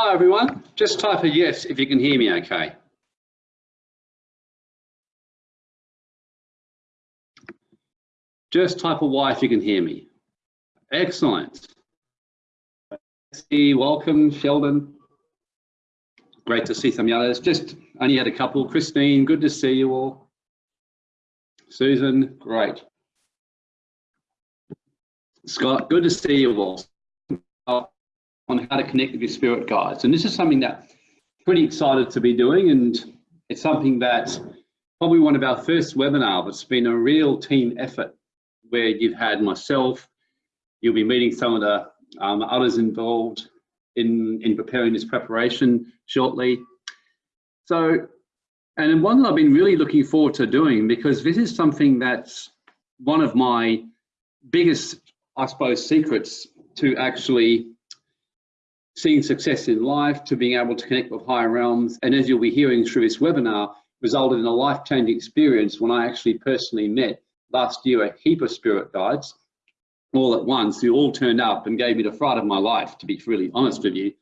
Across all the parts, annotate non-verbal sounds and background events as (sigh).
Hi everyone, just type a yes if you can hear me okay. Just type a Y if you can hear me. Excellent. Welcome, Sheldon. Great to see some of the others. Just only had a couple. Christine, good to see you all. Susan, great. Scott, good to see you all on how to connect with your spirit guides. And this is something that I'm pretty excited to be doing. And it's something that probably one of our first webinar, but it's been a real team effort where you've had myself, you'll be meeting some of the um, others involved in, in preparing this preparation shortly. So, and one that I've been really looking forward to doing because this is something that's one of my biggest, I suppose, secrets to actually seeing success in life, to being able to connect with higher realms. And as you'll be hearing through this webinar, resulted in a life-changing experience when I actually personally met last year a heap of spirit guides all at once who all turned up and gave me the fright of my life, to be really honest with you,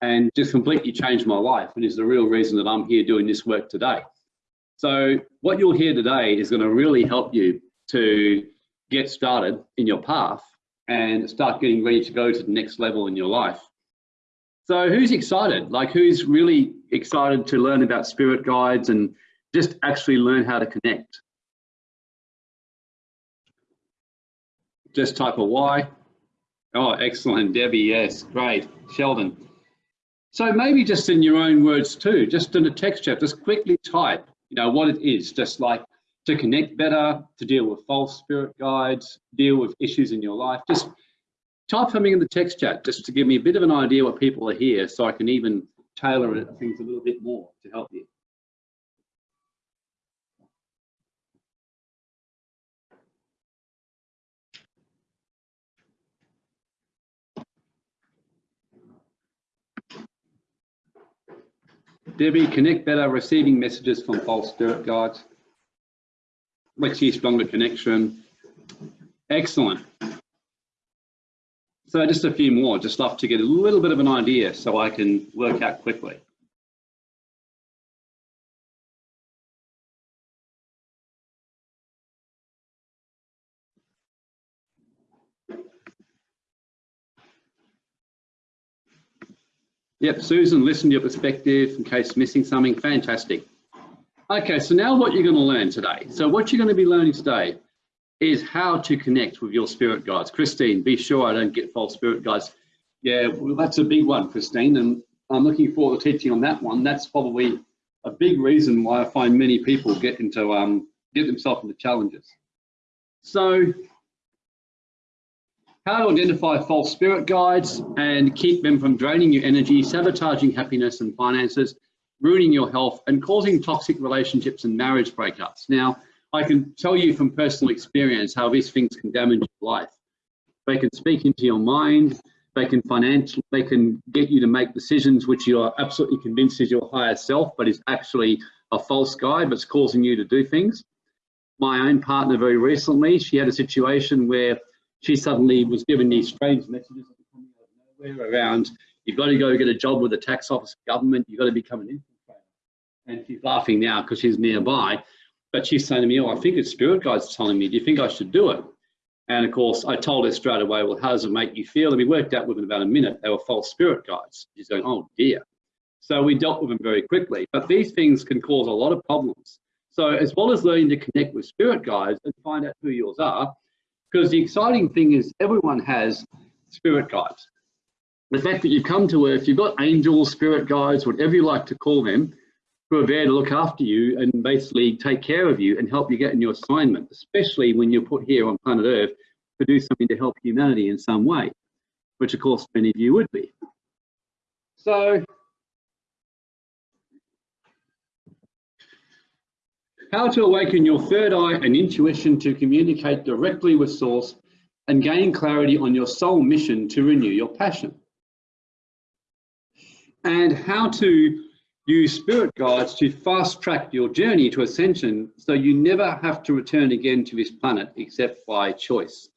and just completely changed my life and is the real reason that I'm here doing this work today. So what you'll hear today is going to really help you to get started in your path and start getting ready to go to the next level in your life. So who's excited? Like who's really excited to learn about spirit guides and just actually learn how to connect? Just type a Y. Oh, excellent, Debbie, yes, great. Sheldon. So maybe just in your own words too, just in the text chat, just quickly type, you know, what it is, just like to connect better, to deal with false spirit guides, deal with issues in your life, just type something in the text chat just to give me a bit of an idea what people are here so I can even tailor things a little bit more to help you. Debbie, connect better, receiving messages from false spirit guides. Let's see stronger connection. Excellent. So just a few more, just love to get a little bit of an idea so I can work out quickly. Yep, Susan, listen to your perspective in case missing something, fantastic. Okay, so now what you're gonna learn today. So what you're gonna be learning today is how to connect with your spirit guides. Christine, be sure I don't get false spirit guides. Yeah, well, that's a big one, Christine, and I'm looking forward to teaching on that one. That's probably a big reason why I find many people get into um, get themselves into challenges. So, how to identify false spirit guides and keep them from draining your energy, sabotaging happiness and finances, ruining your health, and causing toxic relationships and marriage breakups. Now, I can tell you from personal experience how these things can damage your life. They can speak into your mind, they can financially, they can get you to make decisions which you are absolutely convinced is your higher self, but is actually a false guide, it's causing you to do things. My own partner very recently, she had a situation where she suddenly was given these strange messages coming out of nowhere around, you've got to go get a job with the tax office government, you've got to become an infiltrator. And she's laughing now because she's nearby. But she's saying to me, oh, I think it's spirit guides telling me, do you think I should do it? And of course, I told her straight away, well, how does it make you feel? And we worked out within about a minute, they were false spirit guides. She's going, oh dear. So we dealt with them very quickly. But these things can cause a lot of problems. So as well as learning to connect with spirit guides and find out who yours are, because the exciting thing is everyone has spirit guides. The fact that you've come to Earth, you've got angels, spirit guides, whatever you like to call them, who are there to look after you and basically take care of you and help you get in your assignment, especially when you're put here on planet Earth to do something to help humanity in some way, which of course many of you would be. So, how to awaken your third eye and intuition to communicate directly with source and gain clarity on your soul mission to renew your passion. And how to Use spirit guides to fast track your journey to ascension so you never have to return again to this planet except by choice.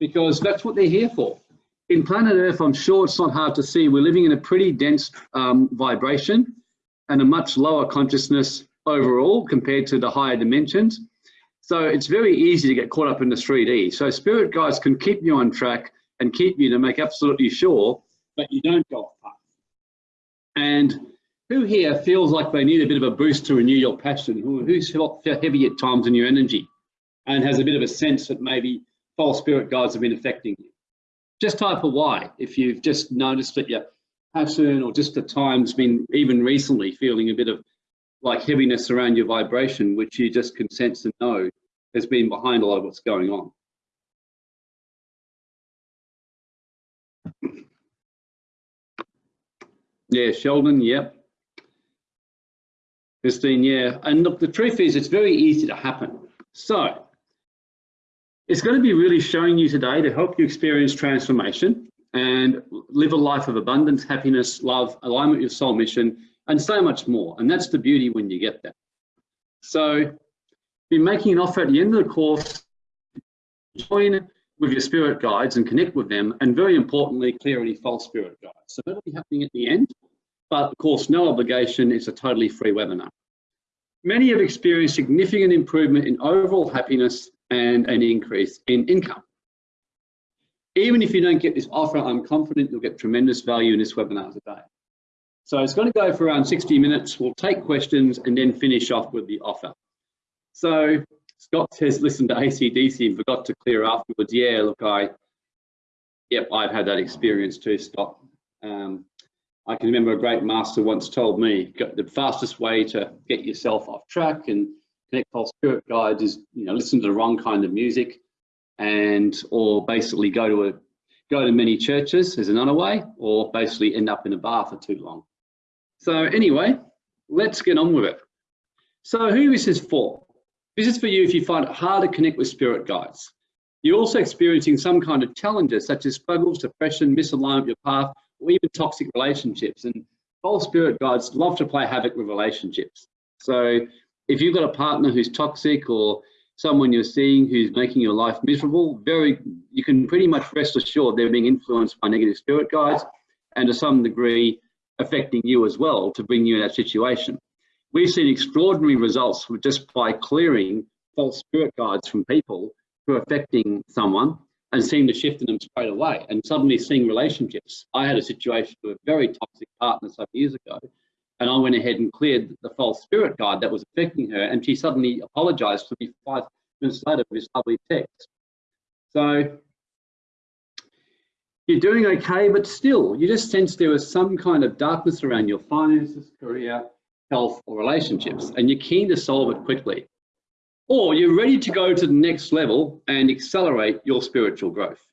Because that's what they're here for. in planet Earth, I'm sure it's not hard to see, we're living in a pretty dense um, vibration and a much lower consciousness overall compared to the higher dimensions. So it's very easy to get caught up in the 3D. So spirit guides can keep you on track and keep you to make absolutely sure that you don't go off path. And who here feels like they need a bit of a boost to renew your passion? Who, who's felt heavy at times in your energy and has a bit of a sense that maybe false spirit guides have been affecting you? Just type a Y if you've just noticed that your passion or just at times been even recently feeling a bit of like heaviness around your vibration, which you just can sense and know has been behind a lot of what's going on. Yeah, Sheldon, yep. Christine, yeah. And look, the truth is it's very easy to happen. So it's going to be really showing you today to help you experience transformation and live a life of abundance, happiness, love, alignment with your soul mission, and so much more. And that's the beauty when you get there. So be making an offer at the end of the course, join with your spirit guides and connect with them, and very importantly, clear any false spirit guides. So that'll be happening at the end, but of course, no obligation, it's a totally free webinar. Many have experienced significant improvement in overall happiness and an increase in income. Even if you don't get this offer, I'm confident you'll get tremendous value in this webinar today. So it's going to go for around 60 minutes. We'll take questions and then finish off with the offer. So Scott says, listen to ACDC and forgot to clear afterwards. Yeah, look, I, yep, I've had that experience too, Scott. Um, I can remember a great master once told me the fastest way to get yourself off track and connect false spirit guides is, you know, listen to the wrong kind of music and, or basically go to a, go to many churches as another way, or basically end up in a bar for too long. So anyway, let's get on with it. So who is this for? This is for you if you find it hard to connect with spirit guides. You're also experiencing some kind of challenges such as struggles, depression, misalignment of your path, or even toxic relationships. And false spirit guides love to play havoc with relationships. So if you've got a partner who's toxic or someone you're seeing who's making your life miserable, very you can pretty much rest assured they're being influenced by negative spirit guides and to some degree affecting you as well to bring you in that situation. We've seen extraordinary results just by clearing false spirit guides from people who are affecting someone and seeing the shift in them straight away and suddenly seeing relationships. I had a situation with a very toxic partner some years ago and I went ahead and cleared the false spirit guide that was affecting her and she suddenly apologized to me five minutes later with this lovely text. So you're doing okay, but still, you just sense there was some kind of darkness around your finances, career, health, or relationships, and you're keen to solve it quickly. Or you're ready to go to the next level and accelerate your spiritual growth.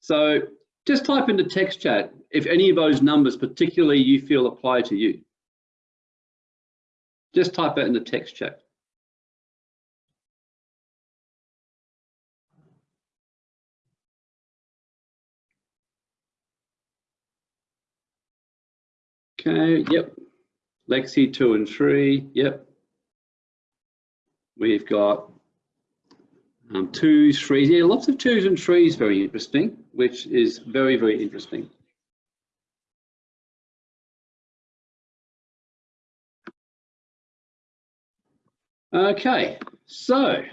So just type into text chat if any of those numbers particularly you feel apply to you. Just type that in the text chat. Okay, yep. Lexi, two and three, yep. We've got um, twos, threes, yeah, lots of twos and threes, very interesting, which is very, very interesting. Okay, so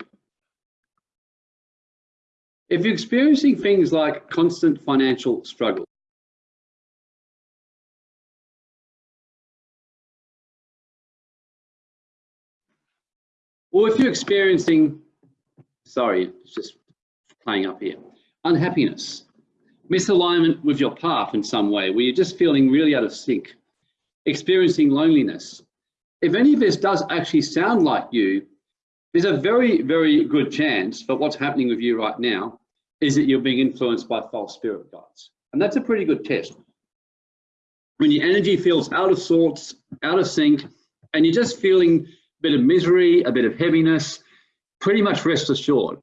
if you're experiencing things like constant financial struggle, Or if you're experiencing, sorry, it's just playing up here, unhappiness, misalignment with your path in some way, where you're just feeling really out of sync, experiencing loneliness. If any of this does actually sound like you, there's a very, very good chance that what's happening with you right now is that you're being influenced by false spirit guides. And that's a pretty good test. When your energy feels out of sorts, out of sync, and you're just feeling bit of misery, a bit of heaviness, pretty much rest assured.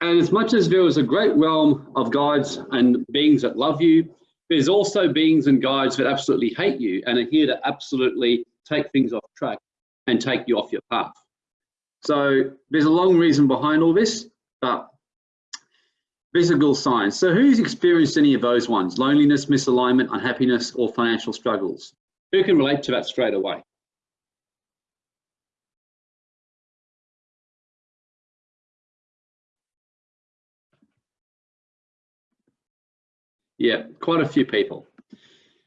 And as much as there is a great realm of guides and beings that love you, there's also beings and guides that absolutely hate you and are here to absolutely take things off track and take you off your path. So there's a long reason behind all this, but Visible signs. So who's experienced any of those ones? Loneliness, misalignment, unhappiness, or financial struggles? Who can relate to that straight away? Yeah, quite a few people.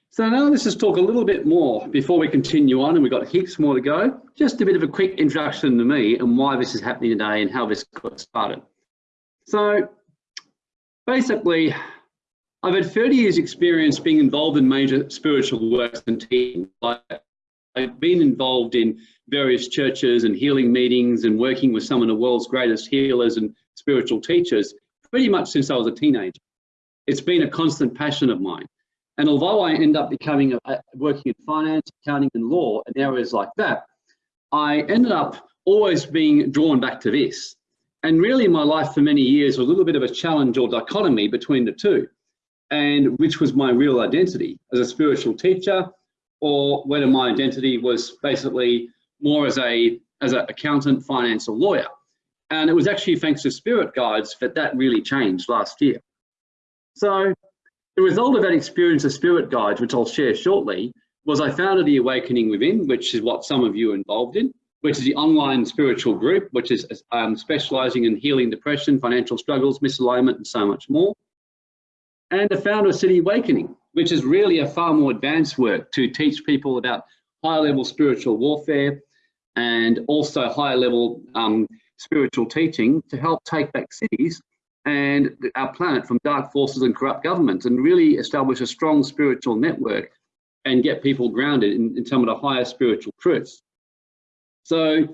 So now let's just talk a little bit more before we continue on, and we've got heaps more to go. Just a bit of a quick introduction to me and why this is happening today and how this got started. So basically, I've had 30 years experience being involved in major spiritual works and teams. I've been involved in various churches and healing meetings and working with some of the world's greatest healers and spiritual teachers pretty much since I was a teenager. It's been a constant passion of mine. And although I end up becoming a, working in finance, accounting and law and areas like that, I ended up always being drawn back to this. And really my life for many years was a little bit of a challenge or dichotomy between the two, and which was my real identity as a spiritual teacher, or whether my identity was basically more as a as an accountant, finance, or lawyer. And it was actually thanks to spirit guides that that really changed last year. So the result of that experience of spirit guides, which I'll share shortly, was I founded the Awakening Within, which is what some of you are involved in, which is the online spiritual group, which is um, specializing in healing depression, financial struggles, misalignment, and so much more. And the founder of City Awakening, which is really a far more advanced work to teach people about higher level spiritual warfare and also higher level um, spiritual teaching to help take back cities and our planet from dark forces and corrupt governments and really establish a strong spiritual network and get people grounded in, in some of the higher spiritual truths. So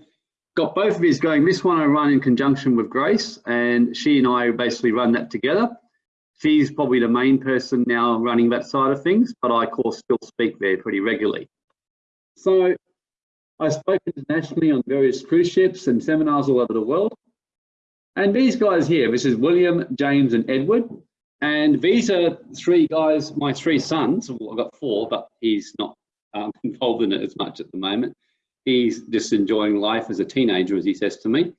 got both of these going. This one I run in conjunction with Grace and she and I basically run that together. She's probably the main person now running that side of things, but I of course still speak there pretty regularly. So I've spoken internationally on various cruise ships and seminars all over the world. And these guys here, this is William, James, and Edward. And these are three guys, my three sons. Well, I've got four, but he's not um, (laughs) involved in it as much at the moment. He's just enjoying life as a teenager, as he says to me.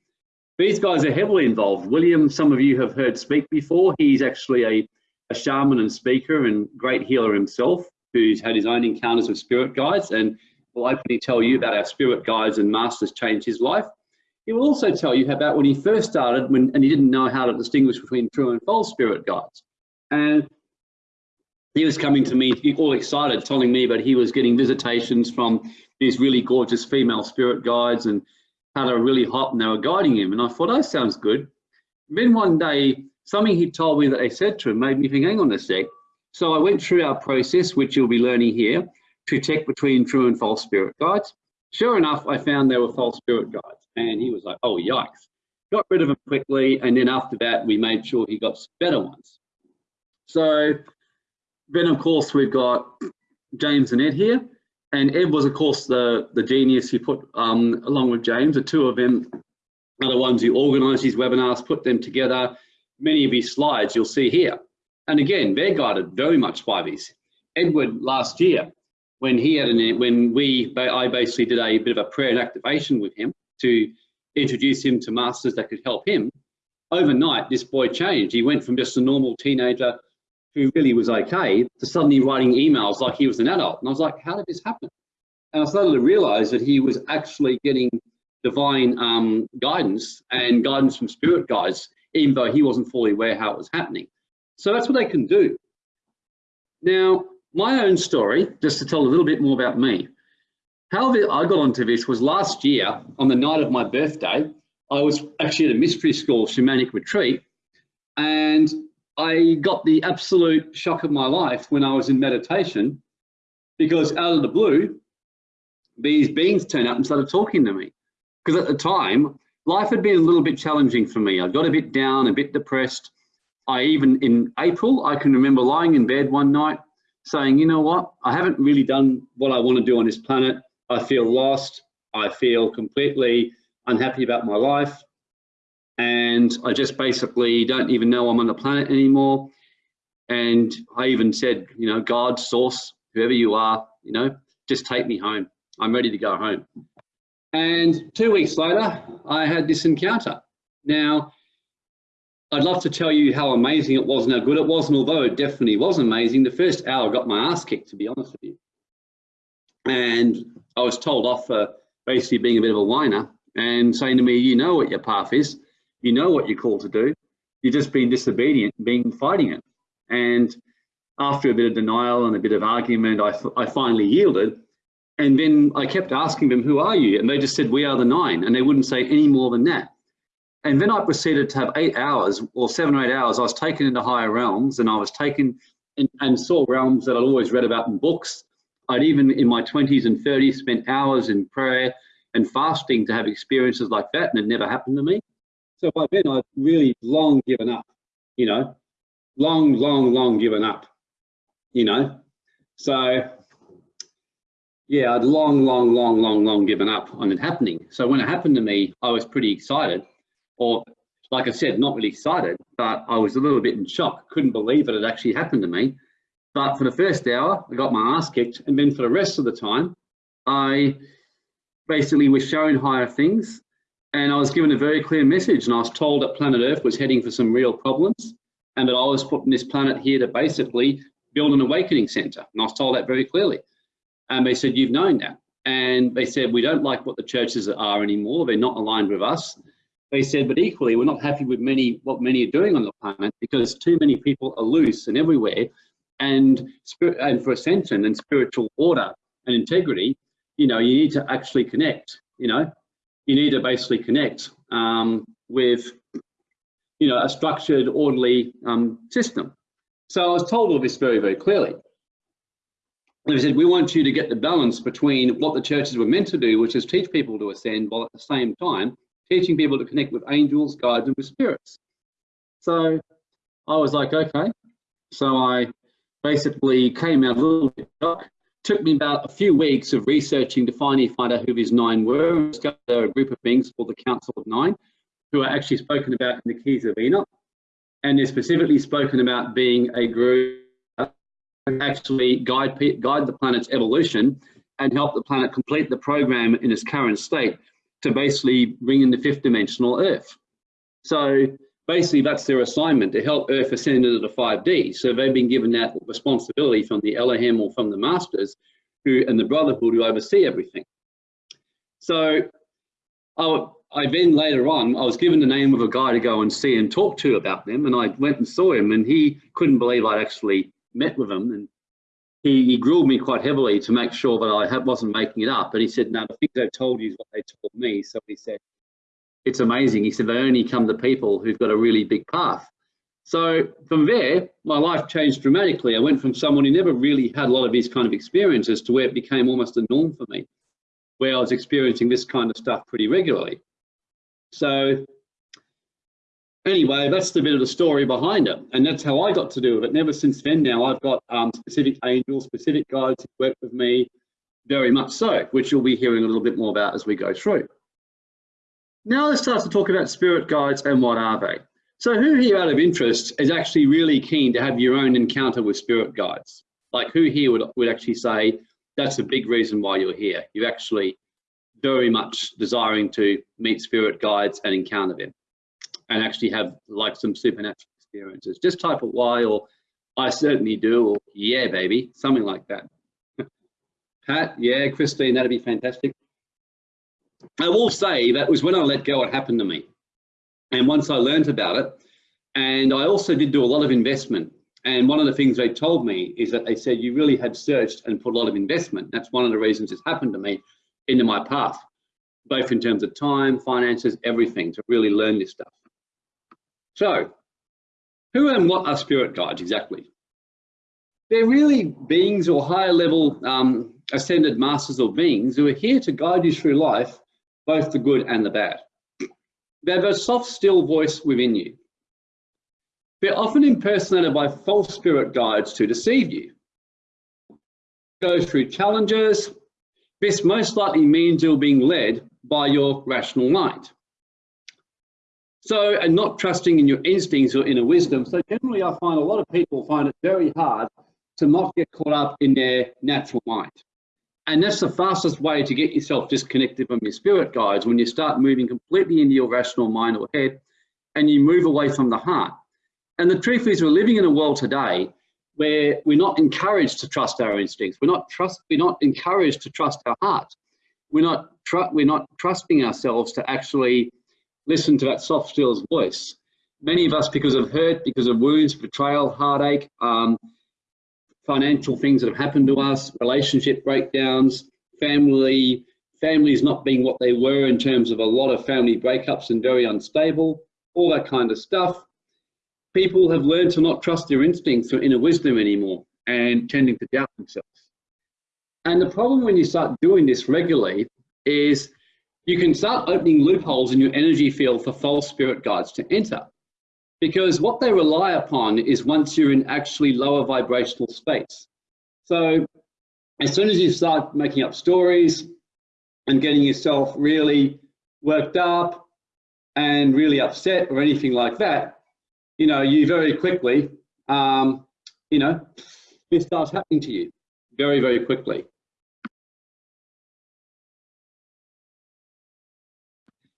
These guys are heavily involved. William, some of you have heard speak before. He's actually a, a shaman and speaker and great healer himself, who's had his own encounters with spirit guides and will openly tell you about our spirit guides and masters changed his life. He will also tell you about when he first started when, and he didn't know how to distinguish between true and false spirit guides. And he was coming to me all excited, telling me that he was getting visitations from these really gorgeous female spirit guides and how they were really hot and they were guiding him. And I thought, oh, that sounds good. Then one day, something he told me that they said to him made me think, hang on a sec. So I went through our process, which you'll be learning here, to check between true and false spirit guides. Sure enough, I found they were false spirit guides. And he was like, oh, yikes. Got rid of them quickly. And then after that, we made sure he got better ones. So then, of course, we've got James and Ed here. And Ed was, of course, the, the genius who put, um, along with James, the two of them are the ones who organised these webinars, put them together. Many of his slides you'll see here. And again, they're guided very much by these. Edward last year, when he had an, when we, I basically did a bit of a prayer and activation with him, to introduce him to masters that could help him. Overnight, this boy changed. He went from just a normal teenager who really was okay to suddenly writing emails like he was an adult. And I was like, how did this happen? And I started to realize that he was actually getting divine um, guidance and guidance from spirit guides, even though he wasn't fully aware how it was happening. So that's what they can do. Now, my own story, just to tell a little bit more about me. How I got onto this was last year on the night of my birthday. I was actually at a mystery school shamanic retreat and I got the absolute shock of my life when I was in meditation because out of the blue, these beings turned up and started talking to me. Because at the time, life had been a little bit challenging for me. I got a bit down, a bit depressed. I even in April, I can remember lying in bed one night saying, you know what, I haven't really done what I want to do on this planet. I feel lost. I feel completely unhappy about my life. And I just basically don't even know I'm on the planet anymore. And I even said, you know, God, source, whoever you are, you know, just take me home. I'm ready to go home. And two weeks later, I had this encounter. Now, I'd love to tell you how amazing it was and how good it was, and although it definitely was amazing, the first hour got my ass kicked, to be honest with you. And I was told off for basically being a bit of a whiner and saying to me, you know what your path is, you know what you're called to do, you're just being disobedient, being fighting it. And after a bit of denial and a bit of argument, I, I finally yielded. And then I kept asking them, who are you? And they just said, we are the nine. And they wouldn't say any more than that. And then I proceeded to have eight hours or seven or eight hours. I was taken into higher realms and I was taken in, and saw realms that I'd always read about in books. I'd even in my 20s and 30s spent hours in prayer and fasting to have experiences like that, and it never happened to me. So by then I'd really long given up, you know, long, long, long given up, you know. So yeah, I'd long, long, long, long, long given up on it happening. So when it happened to me, I was pretty excited, or like I said, not really excited, but I was a little bit in shock. Couldn't believe it had actually happened to me. But for the first hour, I got my ass kicked, and then for the rest of the time, I basically was shown higher things, and I was given a very clear message, and I was told that planet Earth was heading for some real problems, and that I was put on this planet here to basically build an awakening center, and I was told that very clearly. And they said, you've known that. And they said, we don't like what the churches are anymore. They're not aligned with us. They said, but equally, we're not happy with many what many are doing on the planet because too many people are loose and everywhere. And, spirit, and for ascension and spiritual order and integrity, you know, you need to actually connect, you know, you need to basically connect um, with, you know, a structured, orderly um, system. So I was told all this very, very clearly. They said, we want you to get the balance between what the churches were meant to do, which is teach people to ascend, while at the same time, teaching people to connect with angels, guides, and with spirits. So I was like, okay. So I basically came out a little bit dark. Took me about a few weeks of researching to finally find out who these nine were. They're a group of beings called the Council of Nine, who are actually spoken about in the Keys of Enoch. And they're specifically spoken about being a group that actually guide, guide the planet's evolution and help the planet complete the program in its current state to basically bring in the fifth dimensional Earth. So basically that's their assignment to help Earth ascend into the 5D. So they've been given that responsibility from the Elohim or from the masters who and the Brotherhood who oversee everything. So I, I then later on, I was given the name of a guy to go and see and talk to about them. And I went and saw him and he couldn't believe I'd actually met with him and he, he grilled me quite heavily to make sure that I wasn't making it up. But he said, no, the things they've told you is what they told me. So he said, it's amazing. He said, they only come to people who've got a really big path. So from there, my life changed dramatically. I went from someone who never really had a lot of these kind of experiences to where it became almost a norm for me, where I was experiencing this kind of stuff pretty regularly. So anyway, that's the bit of the story behind it. And that's how I got to do it. And ever since then now, I've got um, specific angels, specific guides who work with me very much so, which you'll be hearing a little bit more about as we go through. Now let's start to talk about spirit guides and what are they. So who here out of interest is actually really keen to have your own encounter with spirit guides? Like who here would, would actually say, that's a big reason why you're here. You're actually very much desiring to meet spirit guides and encounter them and actually have like some supernatural experiences. Just type a Y or I certainly do or yeah, baby, something like that. (laughs) Pat, yeah, Christine, that'd be fantastic. I will say that was when I let go, it happened to me. And once I learned about it, and I also did do a lot of investment. And one of the things they told me is that they said, you really had searched and put a lot of investment. That's one of the reasons it's happened to me into my path, both in terms of time, finances, everything to really learn this stuff. So who and what are spirit guides exactly? They're really beings or higher level um, ascended masters or beings who are here to guide you through life, both the good and the bad. They have a soft, still voice within you. They're often impersonated by false spirit guides to deceive you. Go through challenges. This most likely means you're being led by your rational mind. So, and not trusting in your instincts or inner wisdom. So generally I find a lot of people find it very hard to not get caught up in their natural mind. And that's the fastest way to get yourself disconnected from your spirit guides when you start moving completely into your rational mind or head and you move away from the heart. And the truth is we're living in a world today where we're not encouraged to trust our instincts. We're not trust. We're not encouraged to trust our heart. We're not. we're not trusting ourselves to actually listen to that soft, still voice. Many of us, because of hurt, because of wounds, betrayal, heartache, um, financial things that have happened to us, relationship breakdowns, family families not being what they were in terms of a lot of family breakups and very unstable, all that kind of stuff. People have learned to not trust their instincts or inner wisdom anymore and tending to doubt themselves. And the problem when you start doing this regularly is you can start opening loopholes in your energy field for false spirit guides to enter. Because what they rely upon is once you're in actually lower vibrational space. So as soon as you start making up stories, and getting yourself really worked up and really upset or anything like that, you know, you very quickly, um, you know, this starts happening to you very, very quickly.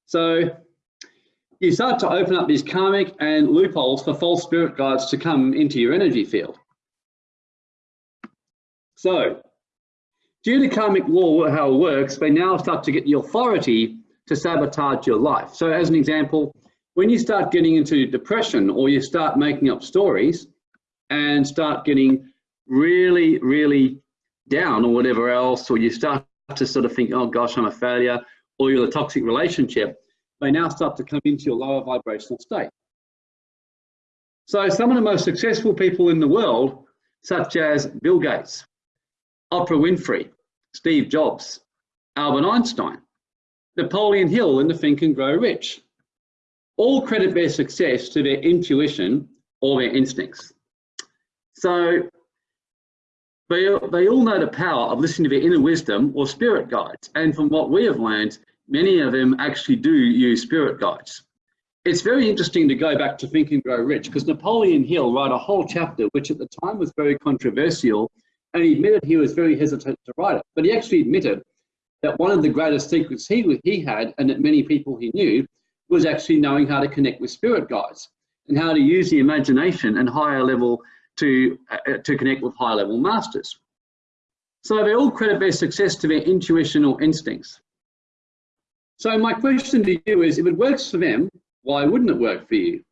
So you start to open up these karmic and loopholes for false spirit guides to come into your energy field. So Due to karmic law, how it works, they now start to get the authority to sabotage your life. So as an example, when you start getting into depression or you start making up stories and start getting really, really down or whatever else, or you start to sort of think, oh gosh, I'm a failure, or you're in a toxic relationship, they now start to come into your lower vibrational state. So some of the most successful people in the world, such as Bill Gates, Oprah Winfrey, Steve Jobs, Albert Einstein, Napoleon Hill in the Think and Grow Rich. All credit their success to their intuition or their instincts. So they, they all know the power of listening to their inner wisdom or spirit guides. And from what we have learned, many of them actually do use spirit guides. It's very interesting to go back to Think and Grow Rich because Napoleon Hill wrote a whole chapter, which at the time was very controversial and he admitted he was very hesitant to write it. But he actually admitted that one of the greatest secrets he, he had, and that many people he knew, was actually knowing how to connect with spirit guides and how to use the imagination and higher level to, uh, to connect with higher level masters. So they all credit their success to their intuition or instincts. So my question to you is, if it works for them, why wouldn't it work for you?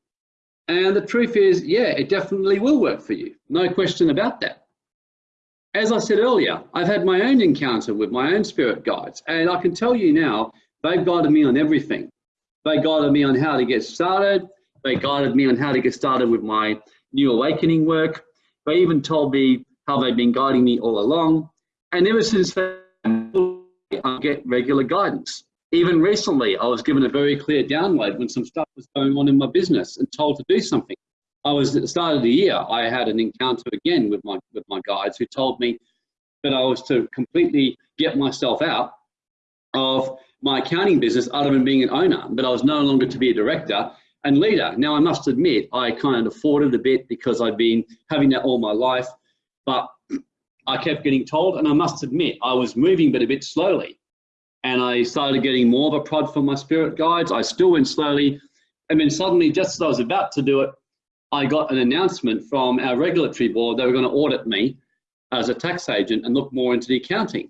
And the truth is, yeah, it definitely will work for you. No question about that as I said earlier, I've had my own encounter with my own spirit guides, and I can tell you now, they've guided me on everything. They guided me on how to get started. They guided me on how to get started with my new awakening work. They even told me how they've been guiding me all along. And ever since then, I get regular guidance. Even recently, I was given a very clear download when some stuff was going on in my business and told to do something. I was at the start of the year, I had an encounter again with my with my guides who told me that I was to completely get myself out of my accounting business other than being an owner, but I was no longer to be a director and leader. Now I must admit, I kind of afforded a bit because I've been having that all my life, but (clears throat) I kept getting told, and I must admit, I was moving but a bit slowly. And I started getting more of a prod from my spirit guides. I still went slowly. And then suddenly, just as I was about to do it, I got an announcement from our regulatory board they were going to audit me as a tax agent and look more into the accounting.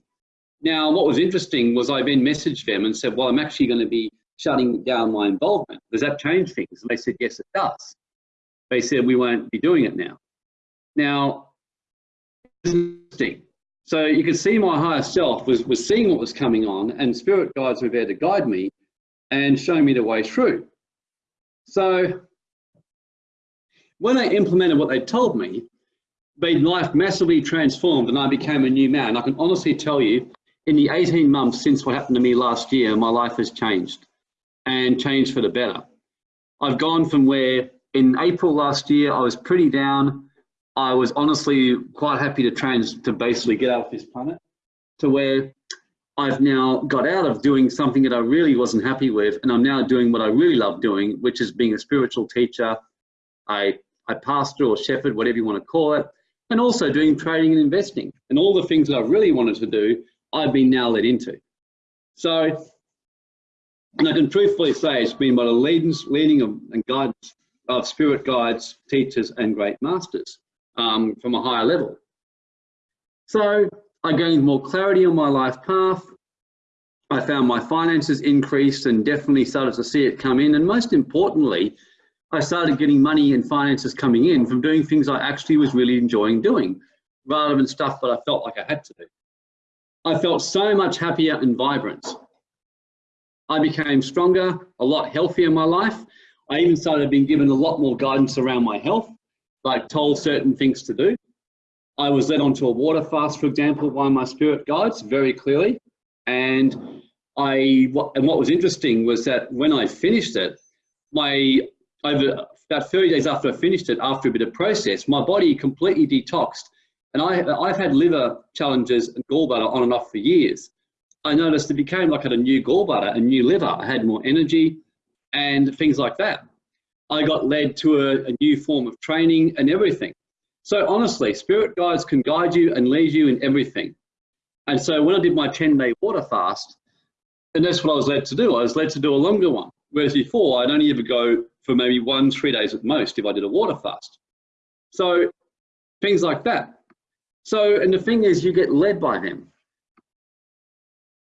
Now, what was interesting was I then messaged them and said, well, I'm actually going to be shutting down my involvement. Does that change things? And they said, yes, it does. They said, we won't be doing it now. Now, interesting. So you can see my higher self was, was seeing what was coming on and spirit guides were there to guide me and show me the way through. So when I implemented what they told me, made life massively transformed and I became a new man. I can honestly tell you, in the 18 months since what happened to me last year, my life has changed and changed for the better. I've gone from where in April last year, I was pretty down. I was honestly quite happy to trans to basically get out of this planet to where I've now got out of doing something that I really wasn't happy with. And I'm now doing what I really love doing, which is being a spiritual teacher. a, I pastor or shepherd, whatever you want to call it, and also doing trading and investing. And all the things that I really wanted to do, I've been now led into. So And I can truthfully say it's been by the leading of, and guidance of spirit guides, teachers, and great masters um, from a higher level. So I gained more clarity on my life path. I found my finances increased and definitely started to see it come in. And most importantly, I started getting money and finances coming in from doing things I actually was really enjoying doing rather than stuff that I felt like I had to do. I felt so much happier and vibrant. I became stronger, a lot healthier in my life. I even started being given a lot more guidance around my health, like told certain things to do. I was led onto a water fast, for example, by my spirit guides very clearly. And I, and what was interesting was that when I finished it, my, over about 30 days after I finished it, after a bit of process, my body completely detoxed. And I, I've had liver challenges and gallbladder on and off for years. I noticed it became like I had a new gallbladder, a new liver. I had more energy and things like that. I got led to a, a new form of training and everything. So honestly, spirit guides can guide you and lead you in everything. And so when I did my 10 day water fast, and that's what I was led to do. I was led to do a longer one. Whereas before, I'd only ever go for maybe one, three days at most if I did a water fast. So things like that. So, and the thing is, you get led by them.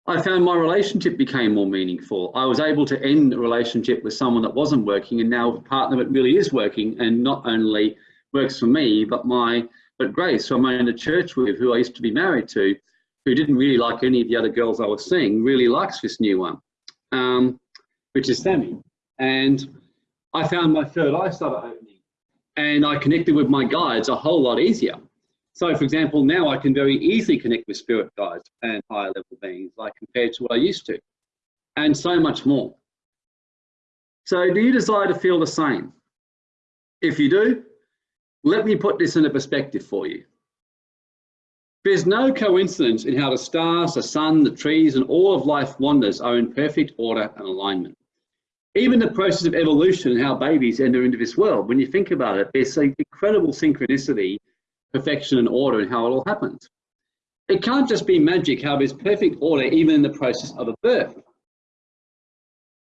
I found my relationship became more meaningful. I was able to end a relationship with someone that wasn't working and now a partner that really is working and not only works for me, but my, but Grace, who I'm in a church with, who I used to be married to, who didn't really like any of the other girls I was seeing, really likes this new one, um, which is Sammy. And I found my third eye started opening and I connected with my guides a whole lot easier. So for example, now I can very easily connect with spirit guides and higher level beings like compared to what I used to and so much more. So do you desire to feel the same? If you do, let me put this in a perspective for you. There's no coincidence in how the stars, the sun, the trees, and all of life wonders are in perfect order and alignment. Even the process of evolution and how babies enter into this world, when you think about it, there's an incredible synchronicity, perfection, and order and how it all happens. It can't just be magic how there's perfect order even in the process of a birth.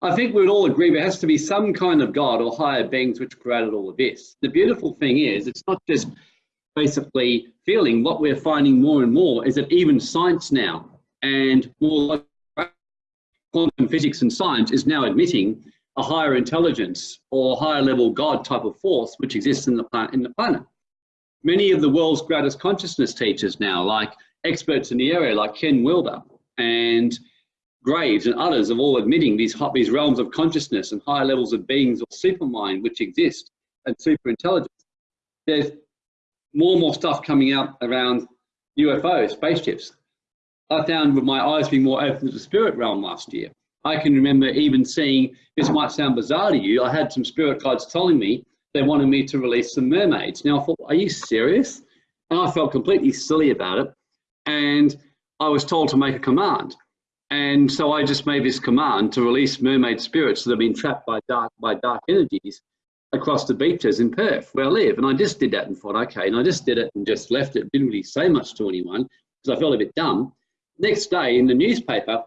I think we would all agree there has to be some kind of God or higher beings which created all of this. The beautiful thing is, it's not just basically feeling. What we're finding more and more is that even science now and more like quantum physics and science is now admitting a higher intelligence or higher level God type of force which exists in the. In the planet. Many of the world's greatest consciousness teachers now, like experts in the area, like Ken Wilber and Graves and others are all admitting these, these realms of consciousness and higher levels of beings or supermind which exist and super intelligence. There's more and more stuff coming out around UFOs, spaceships. I found with my eyes being more open to the spirit realm last year. I can remember even seeing, this might sound bizarre to you, I had some spirit guides telling me they wanted me to release some mermaids. Now I thought, are you serious? And I felt completely silly about it. And I was told to make a command. And so I just made this command to release mermaid spirits that have been trapped by dark, by dark energies across the beaches in Perth, where I live. And I just did that and thought, okay, and I just did it and just left it. Didn't really say much to anyone because I felt a bit dumb. Next day in the newspaper,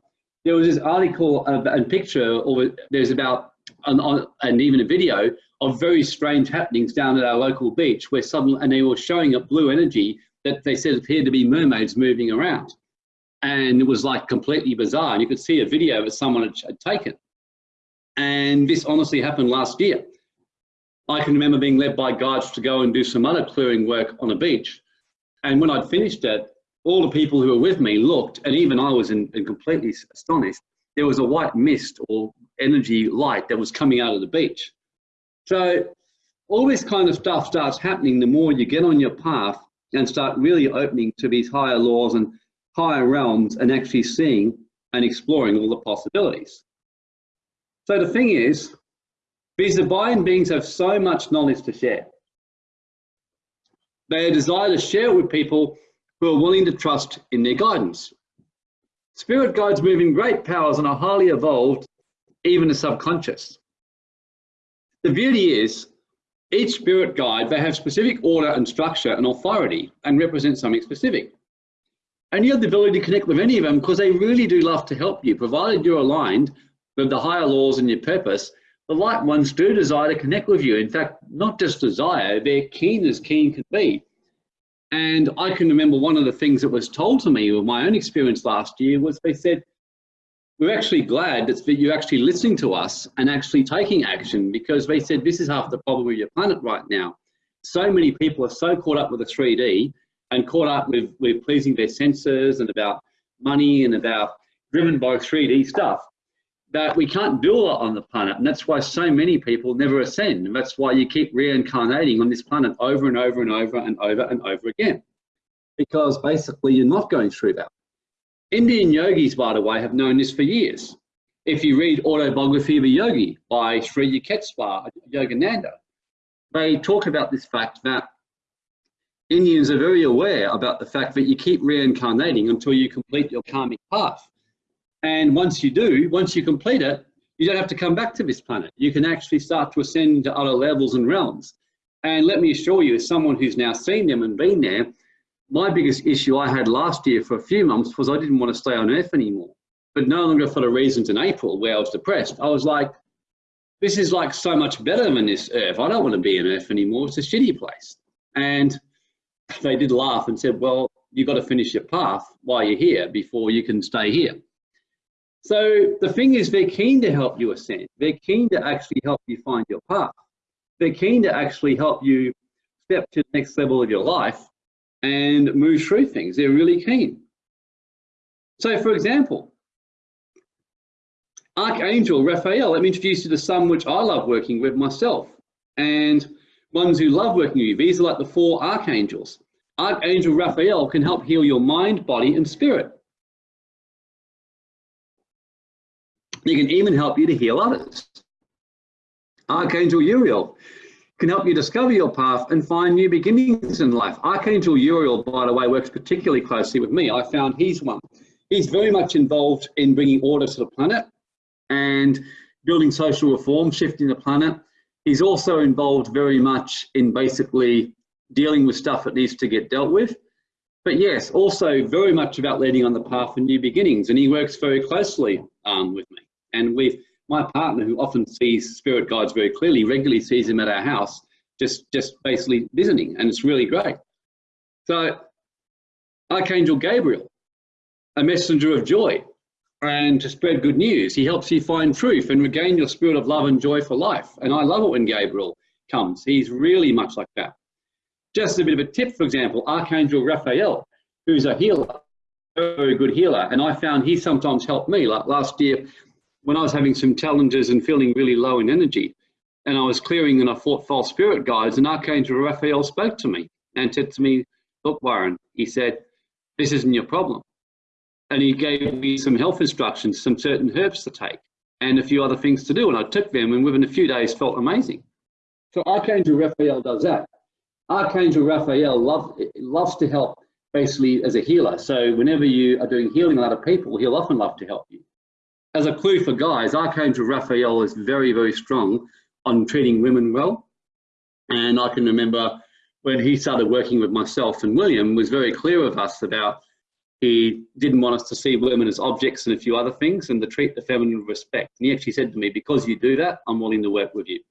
there was this article uh, and picture, or there's about, and, and even a video of very strange happenings down at our local beach where suddenly, and they were showing a blue energy that they said appeared to be mermaids moving around and it was like completely bizarre. And you could see a video that someone had, had taken. And this honestly happened last year. I can remember being led by guides to go and do some other clearing work on a beach. And when I'd finished it, all the people who were with me looked, and even I was in, in completely astonished. There was a white mist or energy light that was coming out of the beach. So all this kind of stuff starts happening the more you get on your path and start really opening to these higher laws and higher realms and actually seeing and exploring all the possibilities. So the thing is, these divine beings have so much knowledge to share. They desire to share it with people who are willing to trust in their guidance. Spirit guides move in great powers and are highly evolved, even the subconscious. The beauty is, each spirit guide, they have specific order and structure and authority and represent something specific. And you have the ability to connect with any of them because they really do love to help you, provided you're aligned with the higher laws and your purpose, the light ones do desire to connect with you. In fact, not just desire, they're keen as keen can be. And I can remember one of the things that was told to me with my own experience last year was they said, we're actually glad that you're actually listening to us and actually taking action because they said this is half the problem with your planet right now. So many people are so caught up with the 3D and caught up with, with pleasing their senses and about money and about driven by 3D stuff that we can't do a lot on the planet. And that's why so many people never ascend. And that's why you keep reincarnating on this planet over and over and over and over and over again. Because basically you're not going through that. Indian yogis, by the way, have known this for years. If you read Autobiography of a Yogi by Sri Yukteswar Yogananda, they talk about this fact that Indians are very aware about the fact that you keep reincarnating until you complete your karmic path. And once you do, once you complete it, you don't have to come back to this planet. You can actually start to ascend to other levels and realms. And let me assure you, as someone who's now seen them and been there, my biggest issue I had last year for a few months was I didn't want to stay on Earth anymore. But no longer for the reasons in April where I was depressed. I was like, this is like so much better than this Earth. I don't want to be on Earth anymore. It's a shitty place. And they did laugh and said, well, you've got to finish your path while you're here before you can stay here. So the thing is, they're keen to help you ascend. They're keen to actually help you find your path. They're keen to actually help you step to the next level of your life and move through things. They're really keen. So for example, Archangel Raphael, let me introduce you to some which I love working with myself. And ones who love working with you, these are like the four archangels. Archangel Raphael can help heal your mind, body, and spirit. He can even help you to heal others. Archangel Uriel can help you discover your path and find new beginnings in life. Archangel Uriel, by the way, works particularly closely with me. I found he's one. He's very much involved in bringing order to the planet and building social reform, shifting the planet. He's also involved very much in basically dealing with stuff that needs to get dealt with. But yes, also very much about leading on the path of new beginnings. And he works very closely um, with me. And we, my partner, who often sees spirit guides very clearly, regularly sees him at our house, just just basically visiting, and it's really great. So, Archangel Gabriel, a messenger of joy, and to spread good news. He helps you find truth and regain your spirit of love and joy for life. And I love it when Gabriel comes. He's really much like that. Just a bit of a tip, for example, Archangel Raphael, who's a healer, very good healer, and I found he sometimes helped me. Like last year, when I was having some challenges and feeling really low in energy, and I was clearing and I fought false spirit guides, and Archangel Raphael spoke to me and said to me, look, Warren, he said, this isn't your problem. And he gave me some health instructions, some certain herbs to take, and a few other things to do. And I took them and within a few days felt amazing. So Archangel Raphael does that. Archangel Raphael love, loves to help basically as a healer. So whenever you are doing healing a lot of people, he'll often love to help you as a clue for guys, Archangel Raphael is very, very strong on treating women well. And I can remember when he started working with myself and William was very clear with us about he didn't want us to see women as objects and a few other things and to treat the feminine with respect. And he actually said to me, because you do that, I'm willing to work with you.